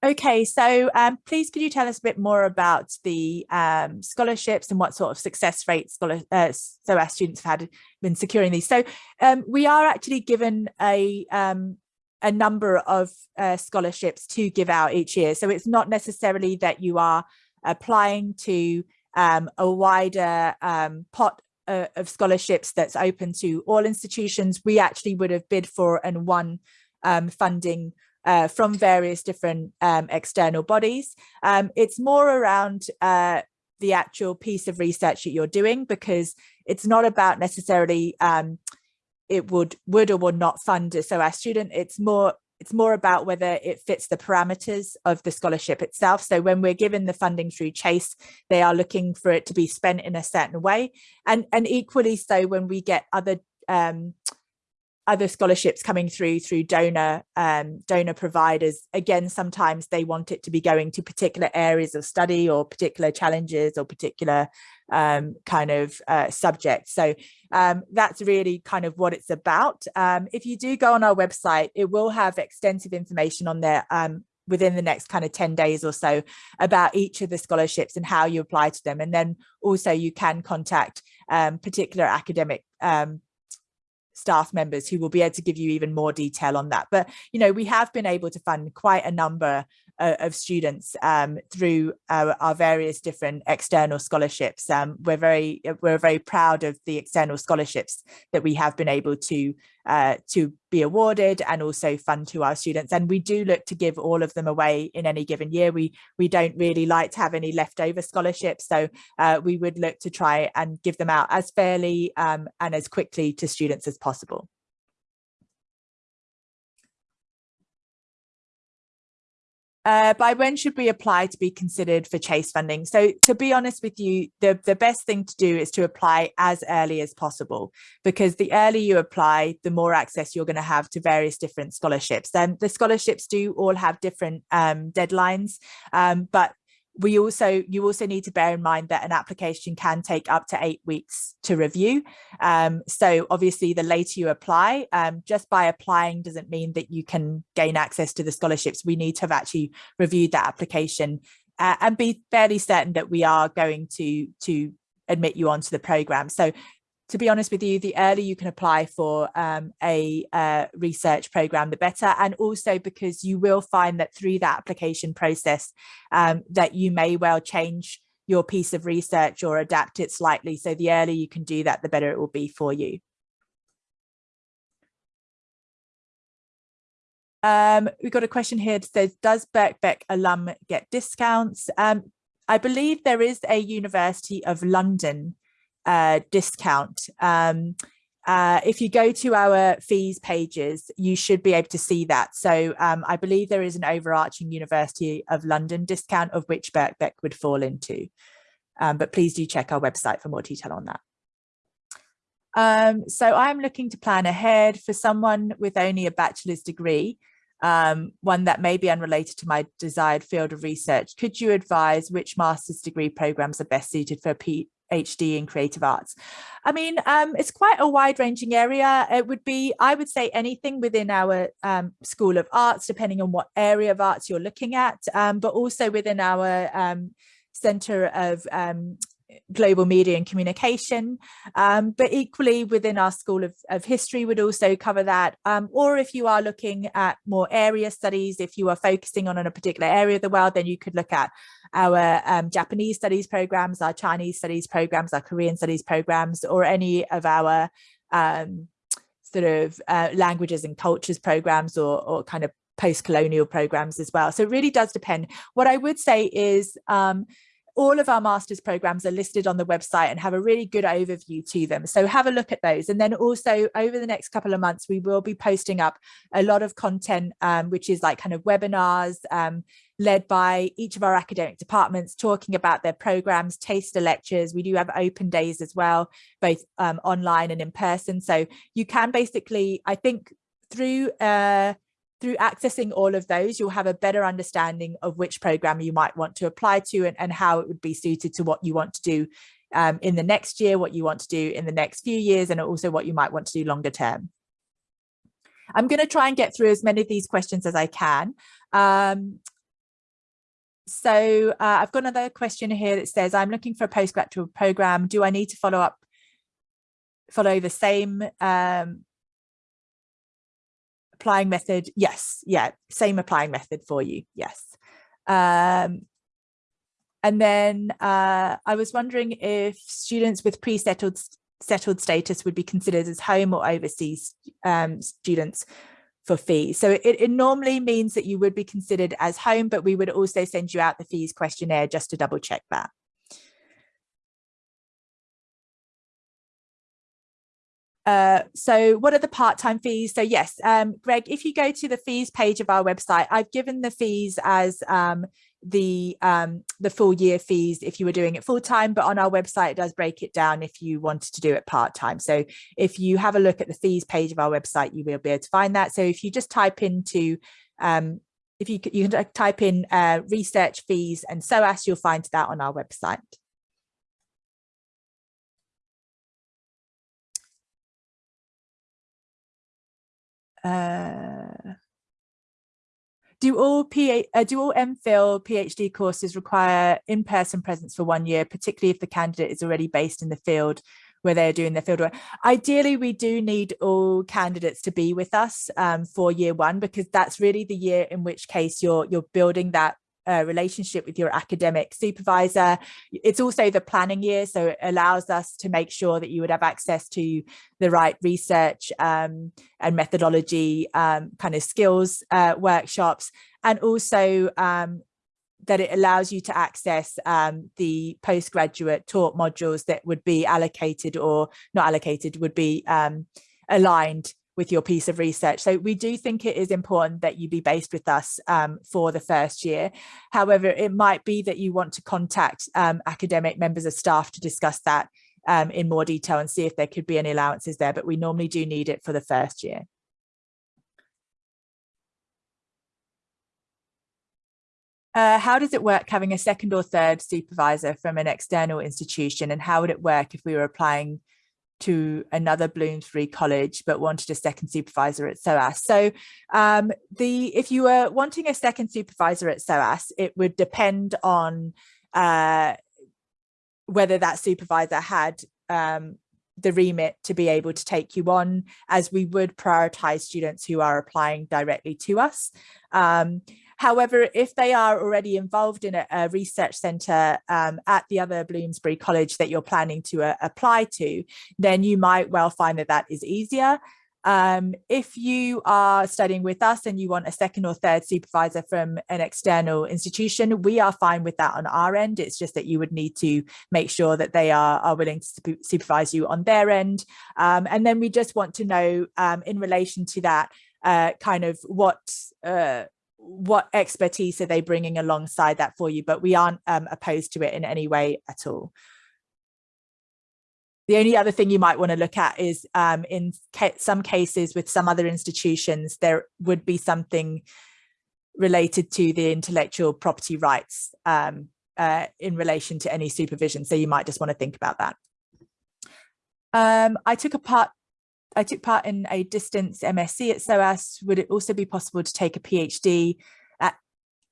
Speaker 1: Okay, so um, please could you tell us a bit more about the um, scholarships and what sort of success rates scholar, uh, so our students have had been securing these. So um, we are actually given a um, a number of uh, scholarships to give out each year. So it's not necessarily that you are applying to um, a wider um, pot uh, of scholarships that's open to all institutions. We actually would have bid for and won funding uh, from various different um, external bodies. Um, it's more around uh, the actual piece of research that you're doing because it's not about necessarily um, it would would or would not fund a SOAS student. It's more it's more about whether it fits the parameters of the scholarship itself. So when we're given the funding through Chase, they are looking for it to be spent in a certain way. And, and equally so when we get other um, other scholarships coming through through donor um, donor providers. Again sometimes they want it to be going to particular areas of study or particular challenges or particular um, kind of uh, subjects so um, that's really kind of what it's about. Um, if you do go on our website it will have extensive information on there um, within the next kind of 10 days or so about each of the scholarships and how you apply to them. And then also you can contact um, particular academic um, staff members who will be able to give you even more detail on that. But, you know, we have been able to fund quite a number uh, of students um, through our, our, various different external scholarships. Um, we're very we're very proud of the external scholarships that we have been able to uh, to be awarded and also fund to our students. And we do look to give all of them away in any given year. We we don't really like to have any leftover scholarships, so uh, we would look to try and give them out as fairly um, and as quickly to students as possible. Uh, by when should we apply to be considered for chase funding? So to be honest with you the the best thing to do is to apply as early as possible because the earlier you apply the more access you're going to have to various different scholarships. And the scholarships do all have different um, deadlines um, but we also you also need to bear in mind that an application can take up to eight weeks to review. Um, so obviously the later you apply um, just by applying doesn't mean that you can gain access to the scholarships. We need to have actually reviewed that application uh, and be fairly certain that we are going to to admit you onto the program. So to be honest with you, the earlier you can apply for um, a uh, research program, the better. And also because you will find that through that application process um, that you may well change your piece of research or adapt it slightly. So the earlier you can do that, the better it will be for you. Um, we've got a question here that says, does Birkbeck alum get discounts? Um, I believe there is a University of London uh, discount. Um, uh, if you go to our fees pages, you should be able to see that. So um, I believe there is an overarching University of London discount of which Birkbeck would fall into. Um, but please do check our website for more detail on that. Um, so I'm looking to plan ahead for someone with only a bachelor's degree, um, one that may be unrelated to my desired field of research. Could you advise which master's degree programs are best suited for P HD in creative arts? I mean, um, it's quite a wide ranging area. It would be, I would say anything within our um, School of Arts, depending on what area of arts you're looking at, um, but also within our um, Centre of um, global media and communication. Um, but equally within our school of, of history would also cover that. Um, or if you are looking at more area studies if you are focusing on, on a particular area of the world then you could look at our um, Japanese studies programs our Chinese studies programs our Korean studies programs or any of our um, sort of uh, languages and cultures programs or, or kind of post-colonial programs as well. So it really does depend. What I would say is um, all of our master's programs are listed on the website and have a really good overview to them. So have a look at those. And then also over the next couple of months, we will be posting up a lot of content, um, which is like kind of webinars um, led by each of our academic departments talking about their programs, taster lectures. We do have open days as well, both um, online and in person. So you can basically, I think through uh, through accessing all of those, you'll have a better understanding of which program you might want to apply to and, and how it would be suited to what you want to do um, in the next year, what you want to do in the next few years, and also what you might want to do longer term. I'm going to try and get through as many of these questions as I can. Um, so uh, I've got another question here that says, I'm looking for a postgraduate program. Do I need to follow up, follow the same um, applying method? Yes, yeah, same applying method for you, yes. Um, and then uh, I was wondering if students with pre-settled settled status would be considered as home or overseas um, students for fees. So it, it normally means that you would be considered as home, but we would also send you out the fees questionnaire just to double check that. Uh, so what are the part-time fees? So yes, um, Greg, if you go to the fees page of our website, I've given the fees as um, the um, the full year fees if you were doing it full time, but on our website it does break it down if you wanted to do it part time. So if you have a look at the fees page of our website, you will be able to find that. So if you just type into um, if you you can type in uh, research fees and so SOAS, you'll find that on our website. Uh, do all PA, uh, do all MPhil PhD courses require in-person presence for one year, particularly if the candidate is already based in the field where they're doing their fieldwork? Ideally, we do need all candidates to be with us um, for year one because that's really the year in which case you're you're building that relationship with your academic supervisor. It's also the planning year, so it allows us to make sure that you would have access to the right research um, and methodology um, kind of skills uh, workshops, and also um, that it allows you to access um, the postgraduate taught modules that would be allocated or not allocated, would be um, aligned with your piece of research. So we do think it is important that you be based with us um, for the first year. However, it might be that you want to contact um, academic members of staff to discuss that um, in more detail and see if there could be any allowances there, but we normally do need it for the first year. Uh, how does it work having a second or third supervisor from an external institution and how would it work if we were applying to another Bloomsbury college but wanted a second supervisor at SOAS. So um, the if you were wanting a second supervisor at SOAS, it would depend on uh, whether that supervisor had um, the remit to be able to take you on as we would prioritize students who are applying directly to us. Um, However, if they are already involved in a, a research centre um, at the other Bloomsbury College that you're planning to uh, apply to, then you might well find that that is easier. Um, if you are studying with us and you want a second or third supervisor from an external institution, we are fine with that on our end. It's just that you would need to make sure that they are, are willing to supervise you on their end. Um, and then we just want to know um, in relation to that, uh, kind of what uh, what expertise are they bringing alongside that for you? But we aren't um, opposed to it in any way at all. The only other thing you might want to look at is um, in ca some cases with some other institutions there would be something related to the intellectual property rights um, uh, in relation to any supervision. So you might just want to think about that. Um, I took a part I took part in a distance MSc at SOAS. Would it also be possible to take a PhD at,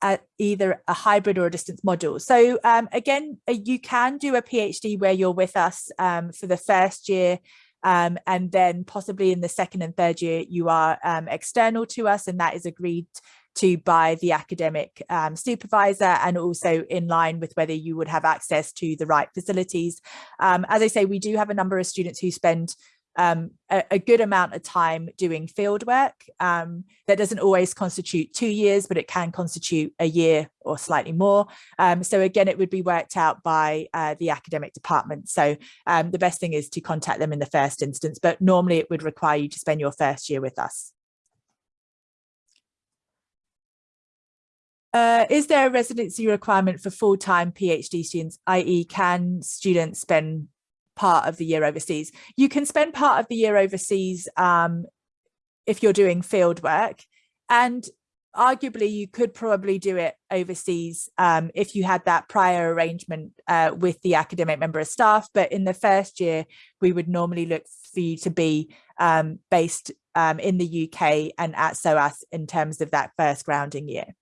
Speaker 1: at either a hybrid or a distance module? So um, again, uh, you can do a PhD where you're with us um, for the first year um, and then possibly in the second and third year you are um, external to us and that is agreed to by the academic um, supervisor and also in line with whether you would have access to the right facilities. Um, as I say, we do have a number of students who spend um, a, a, good amount of time doing field work. Um, that doesn't always constitute two years, but it can constitute a year or slightly more. Um, so again, it would be worked out by uh, the academic department. So um, the best thing is to contact them in the first instance, but normally it would require you to spend your first year with us. Uh, is there a residency requirement for full-time PhD students, i.e. can students spend part of the year overseas. You can spend part of the year overseas um, if you're doing field work. and arguably you could probably do it overseas um, if you had that prior arrangement uh, with the academic member of staff. But in the first year, we would normally look for you to be um, based um, in the UK and at SOAS in terms of that first grounding year.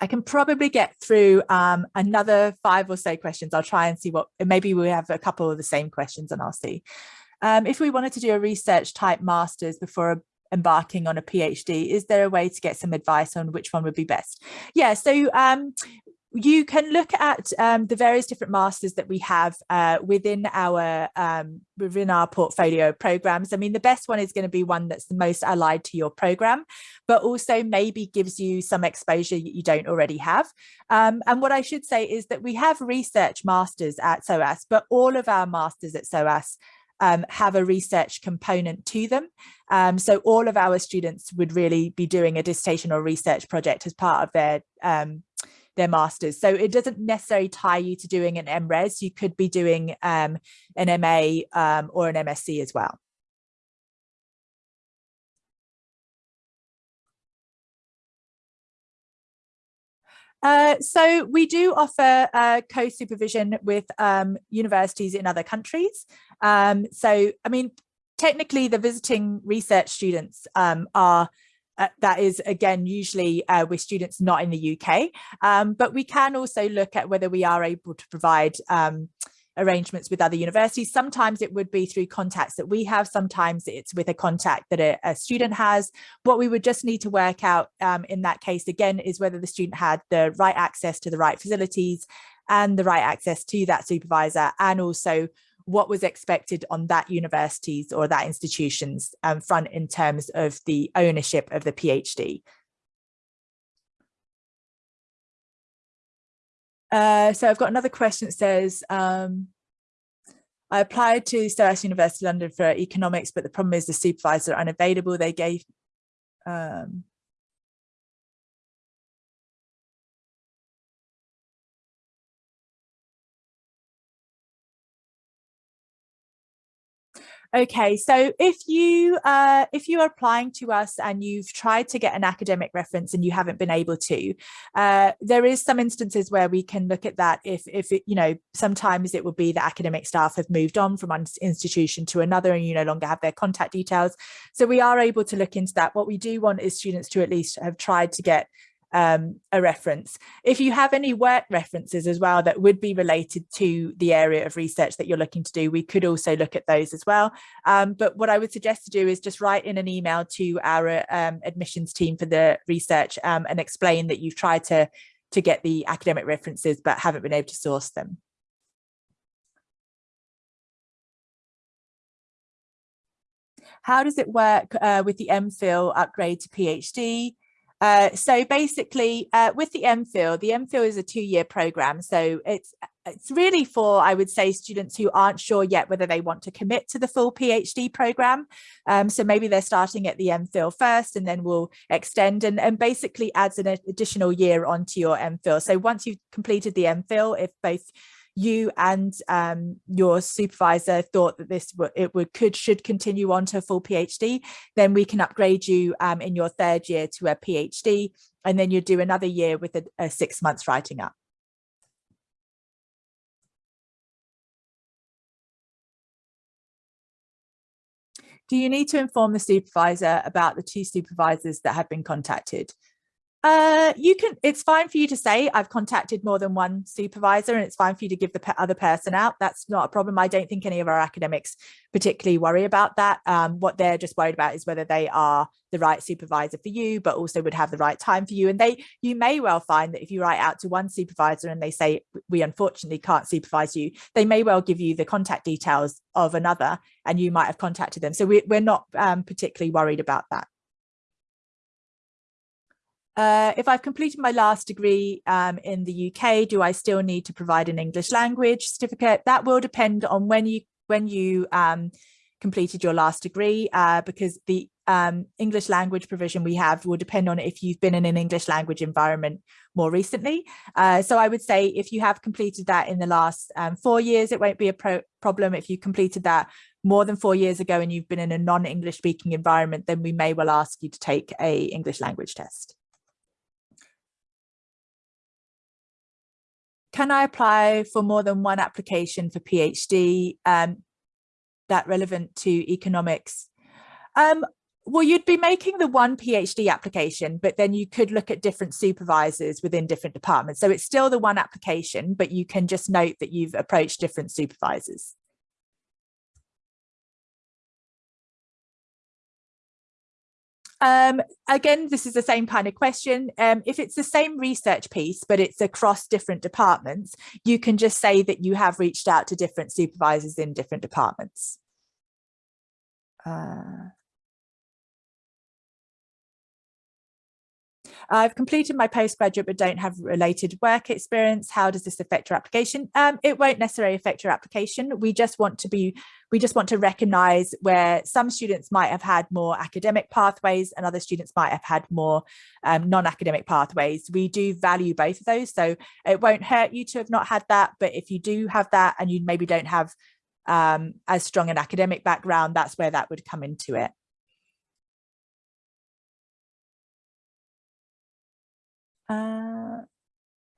Speaker 1: I can probably get through um, another five or so questions. I'll try and see what, maybe we have a couple of the same questions and I'll see. Um, if we wanted to do a research type masters before embarking on a PhD, is there a way to get some advice on which one would be best? Yeah, so um, you can look at um, the various different masters that we have uh, within our um, within our portfolio programs. I mean, the best one is going to be one that's the most allied to your program, but also maybe gives you some exposure you don't already have. Um, and what I should say is that we have research masters at SOAS, but all of our masters at SOAS um, have a research component to them. Um, so all of our students would really be doing a dissertation or research project as part of their um, their masters. So it doesn't necessarily tie you to doing an MRes. You could be doing um, an MA um, or an MSc as well. Uh, so we do offer uh, co-supervision with um, universities in other countries. Um, so, I mean, technically the visiting research students um, are uh, that is again usually uh, with students not in the UK um, but we can also look at whether we are able to provide um, arrangements with other universities. Sometimes it would be through contacts that we have. Sometimes it's with a contact that a, a student has. What we would just need to work out um, in that case again is whether the student had the right access to the right facilities and the right access to that supervisor and also what was expected on that university's or that institution's um, front in terms of the ownership of the PhD. Uh, so I've got another question that says, um, I applied to SOAS University London for economics, but the problem is the supervisor unavailable. They gave, um, Okay, so if you uh, if you are applying to us and you've tried to get an academic reference and you haven't been able to, uh, there is some instances where we can look at that if if it, you know sometimes it would be that academic staff have moved on from one institution to another and you no longer have their contact details. So we are able to look into that. What we do want is students to at least have tried to get um, a reference. If you have any work references as well that would be related to the area of research that you're looking to do, we could also look at those as well. Um, but what I would suggest to do is just write in an email to our um, admissions team for the research um, and explain that you've tried to, to get the academic references but haven't been able to source them. How does it work uh, with the MPhil upgrade to PhD? Uh, so basically uh, with the MPhil, the MPhil is a two-year program. So it's it's really for, I would say, students who aren't sure yet whether they want to commit to the full PhD program. Um, so maybe they're starting at the MPhil first and then we'll extend and, and basically adds an additional year onto your MPhil. So once you've completed the MPhil, if both you and um, your supervisor thought that this it would could should continue on to a full PhD, then we can upgrade you um, in your third year to a PhD, and then you do another year with a, a six months writing up. Do you need to inform the supervisor about the two supervisors that have been contacted? Uh, you can, it's fine for you to say I've contacted more than one supervisor and it's fine for you to give the other person out. That's not a problem. I don't think any of our academics particularly worry about that. Um, what they're just worried about is whether they are the right supervisor for you, but also would have the right time for you. And they, you may well find that if you write out to one supervisor and they say, we unfortunately can't supervise you, they may well give you the contact details of another and you might have contacted them. So we, are not um, particularly worried about that. Uh, if I've completed my last degree um, in the UK, do I still need to provide an English language certificate? That will depend on when you when you um, completed your last degree, uh, because the um, English language provision we have will depend on if you've been in an English language environment more recently. Uh, so I would say if you have completed that in the last um, four years, it won't be a pro problem. If you completed that more than four years ago and you've been in a non-English speaking environment, then we may well ask you to take a English language test. Can I apply for more than one application for PhD um, that relevant to economics? Um, well, you'd be making the one PhD application, but then you could look at different supervisors within different departments. So it's still the one application, but you can just note that you've approached different supervisors. Um, again, this is the same kind of question. Um, if it's the same research piece, but it's across different departments, you can just say that you have reached out to different supervisors in different departments. Uh, I've completed my postgraduate but don't have related work experience. How does this affect your application? Um, it won't necessarily affect your application. We just want to be, we just want to recognize where some students might have had more academic pathways and other students might have had more um, non-academic pathways. We do value both of those. So it won't hurt you to have not had that, but if you do have that and you maybe don't have um, as strong an academic background, that's where that would come into it. Uh,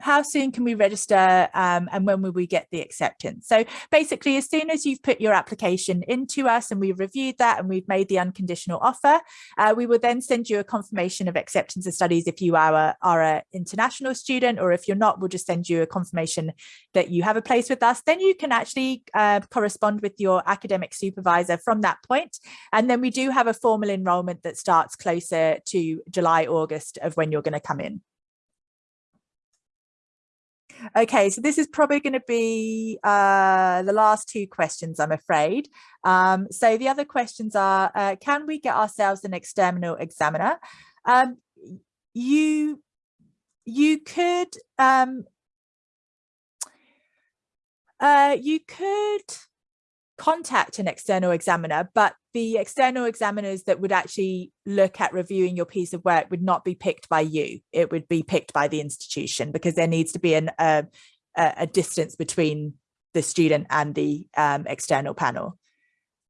Speaker 1: how soon can we register um, and when will we get the acceptance? So basically, as soon as you've put your application into us and we've reviewed that and we've made the unconditional offer, uh, we will then send you a confirmation of acceptance of studies if you are, are an international student or if you're not, we'll just send you a confirmation that you have a place with us. Then you can actually uh, correspond with your academic supervisor from that point. And then we do have a formal enrolment that starts closer to July, August of when you're going to come in. Okay, so this is probably going to be uh, the last two questions, I'm afraid. Um, so the other questions are, uh, can we get ourselves an external examiner? Um, you, you could, um, uh, you could contact an external examiner, but the external examiners that would actually look at reviewing your piece of work would not be picked by you. It would be picked by the institution because there needs to be an, a distance between the student and the um, external panel.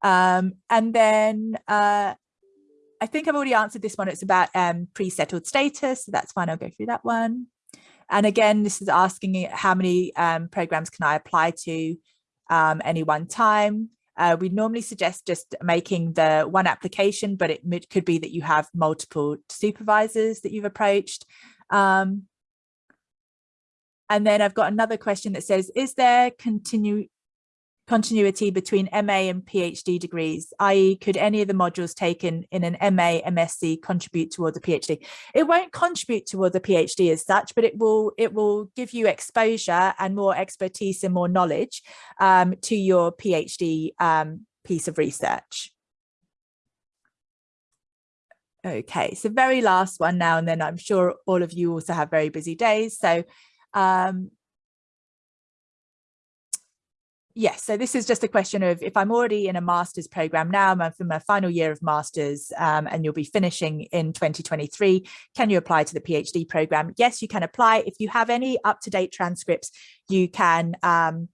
Speaker 1: Um, and then uh, I think I've already answered this one. It's about um, pre-settled status. So that's fine. I'll go through that one. And again, this is asking how many um, programs can I apply to um, any one time. Uh, we normally suggest just making the one application, but it could be that you have multiple supervisors that you've approached. Um, and then I've got another question that says, is there continue continuity between MA and PhD degrees, i.e. could any of the modules taken in an MA, MSc contribute towards a PhD? It won't contribute towards a PhD as such, but it will it will give you exposure and more expertise and more knowledge um, to your PhD um, piece of research. Okay, so very last one now, and then I'm sure all of you also have very busy days. So um, yes, so this is just a question of if I'm already in a master's program now, I'm from my final year of master's um, and you'll be finishing in 2023, can you apply to the PhD program? Yes, you can apply. If you have any up-to-date transcripts, you can um,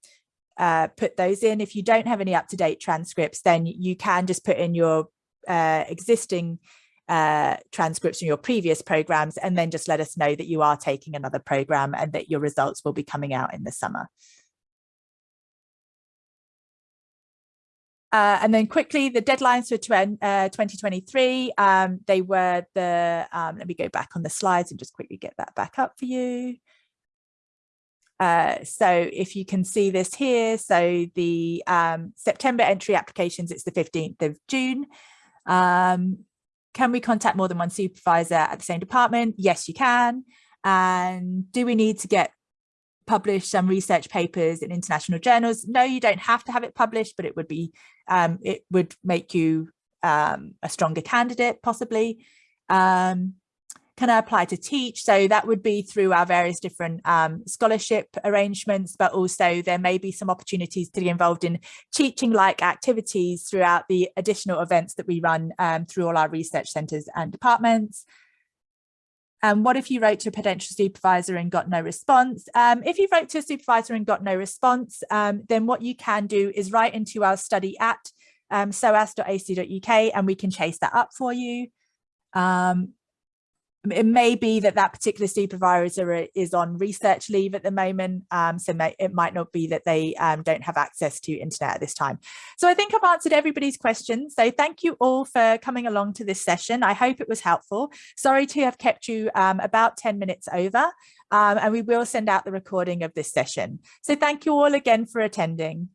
Speaker 1: uh, put those in. If you don't have any up-to-date transcripts, then you can just put in your uh, existing uh, transcripts from your previous programs and then just let us know that you are taking another program and that your results will be coming out in the summer. Uh, and then quickly, the deadlines for uh, 2023, um, they were the, um, let me go back on the slides and just quickly get that back up for you. Uh, so if you can see this here, so the um, September entry applications, it's the 15th of June. Um, can we contact more than one supervisor at the same department? Yes, you can. And do we need to get publish some research papers in international journals. No, you don't have to have it published, but it would be, um, it would make you um, a stronger candidate possibly. Um, can I apply to teach? So that would be through our various different um, scholarship arrangements, but also there may be some opportunities to be involved in teaching-like activities throughout the additional events that we run um, through all our research centres and departments. Um, what if you wrote to a potential supervisor and got no response? Um, if you wrote to a supervisor and got no response, um, then what you can do is write into our study at um, soas.ac.uk and we can chase that up for you. Um, it may be that that particular supervisor is on research leave at the moment, um, so may, it might not be that they um, don't have access to internet at this time. So I think I've answered everybody's questions. So thank you all for coming along to this session. I hope it was helpful. Sorry to have kept you um, about 10 minutes over, um, and we will send out the recording of this session. So thank you all again for attending.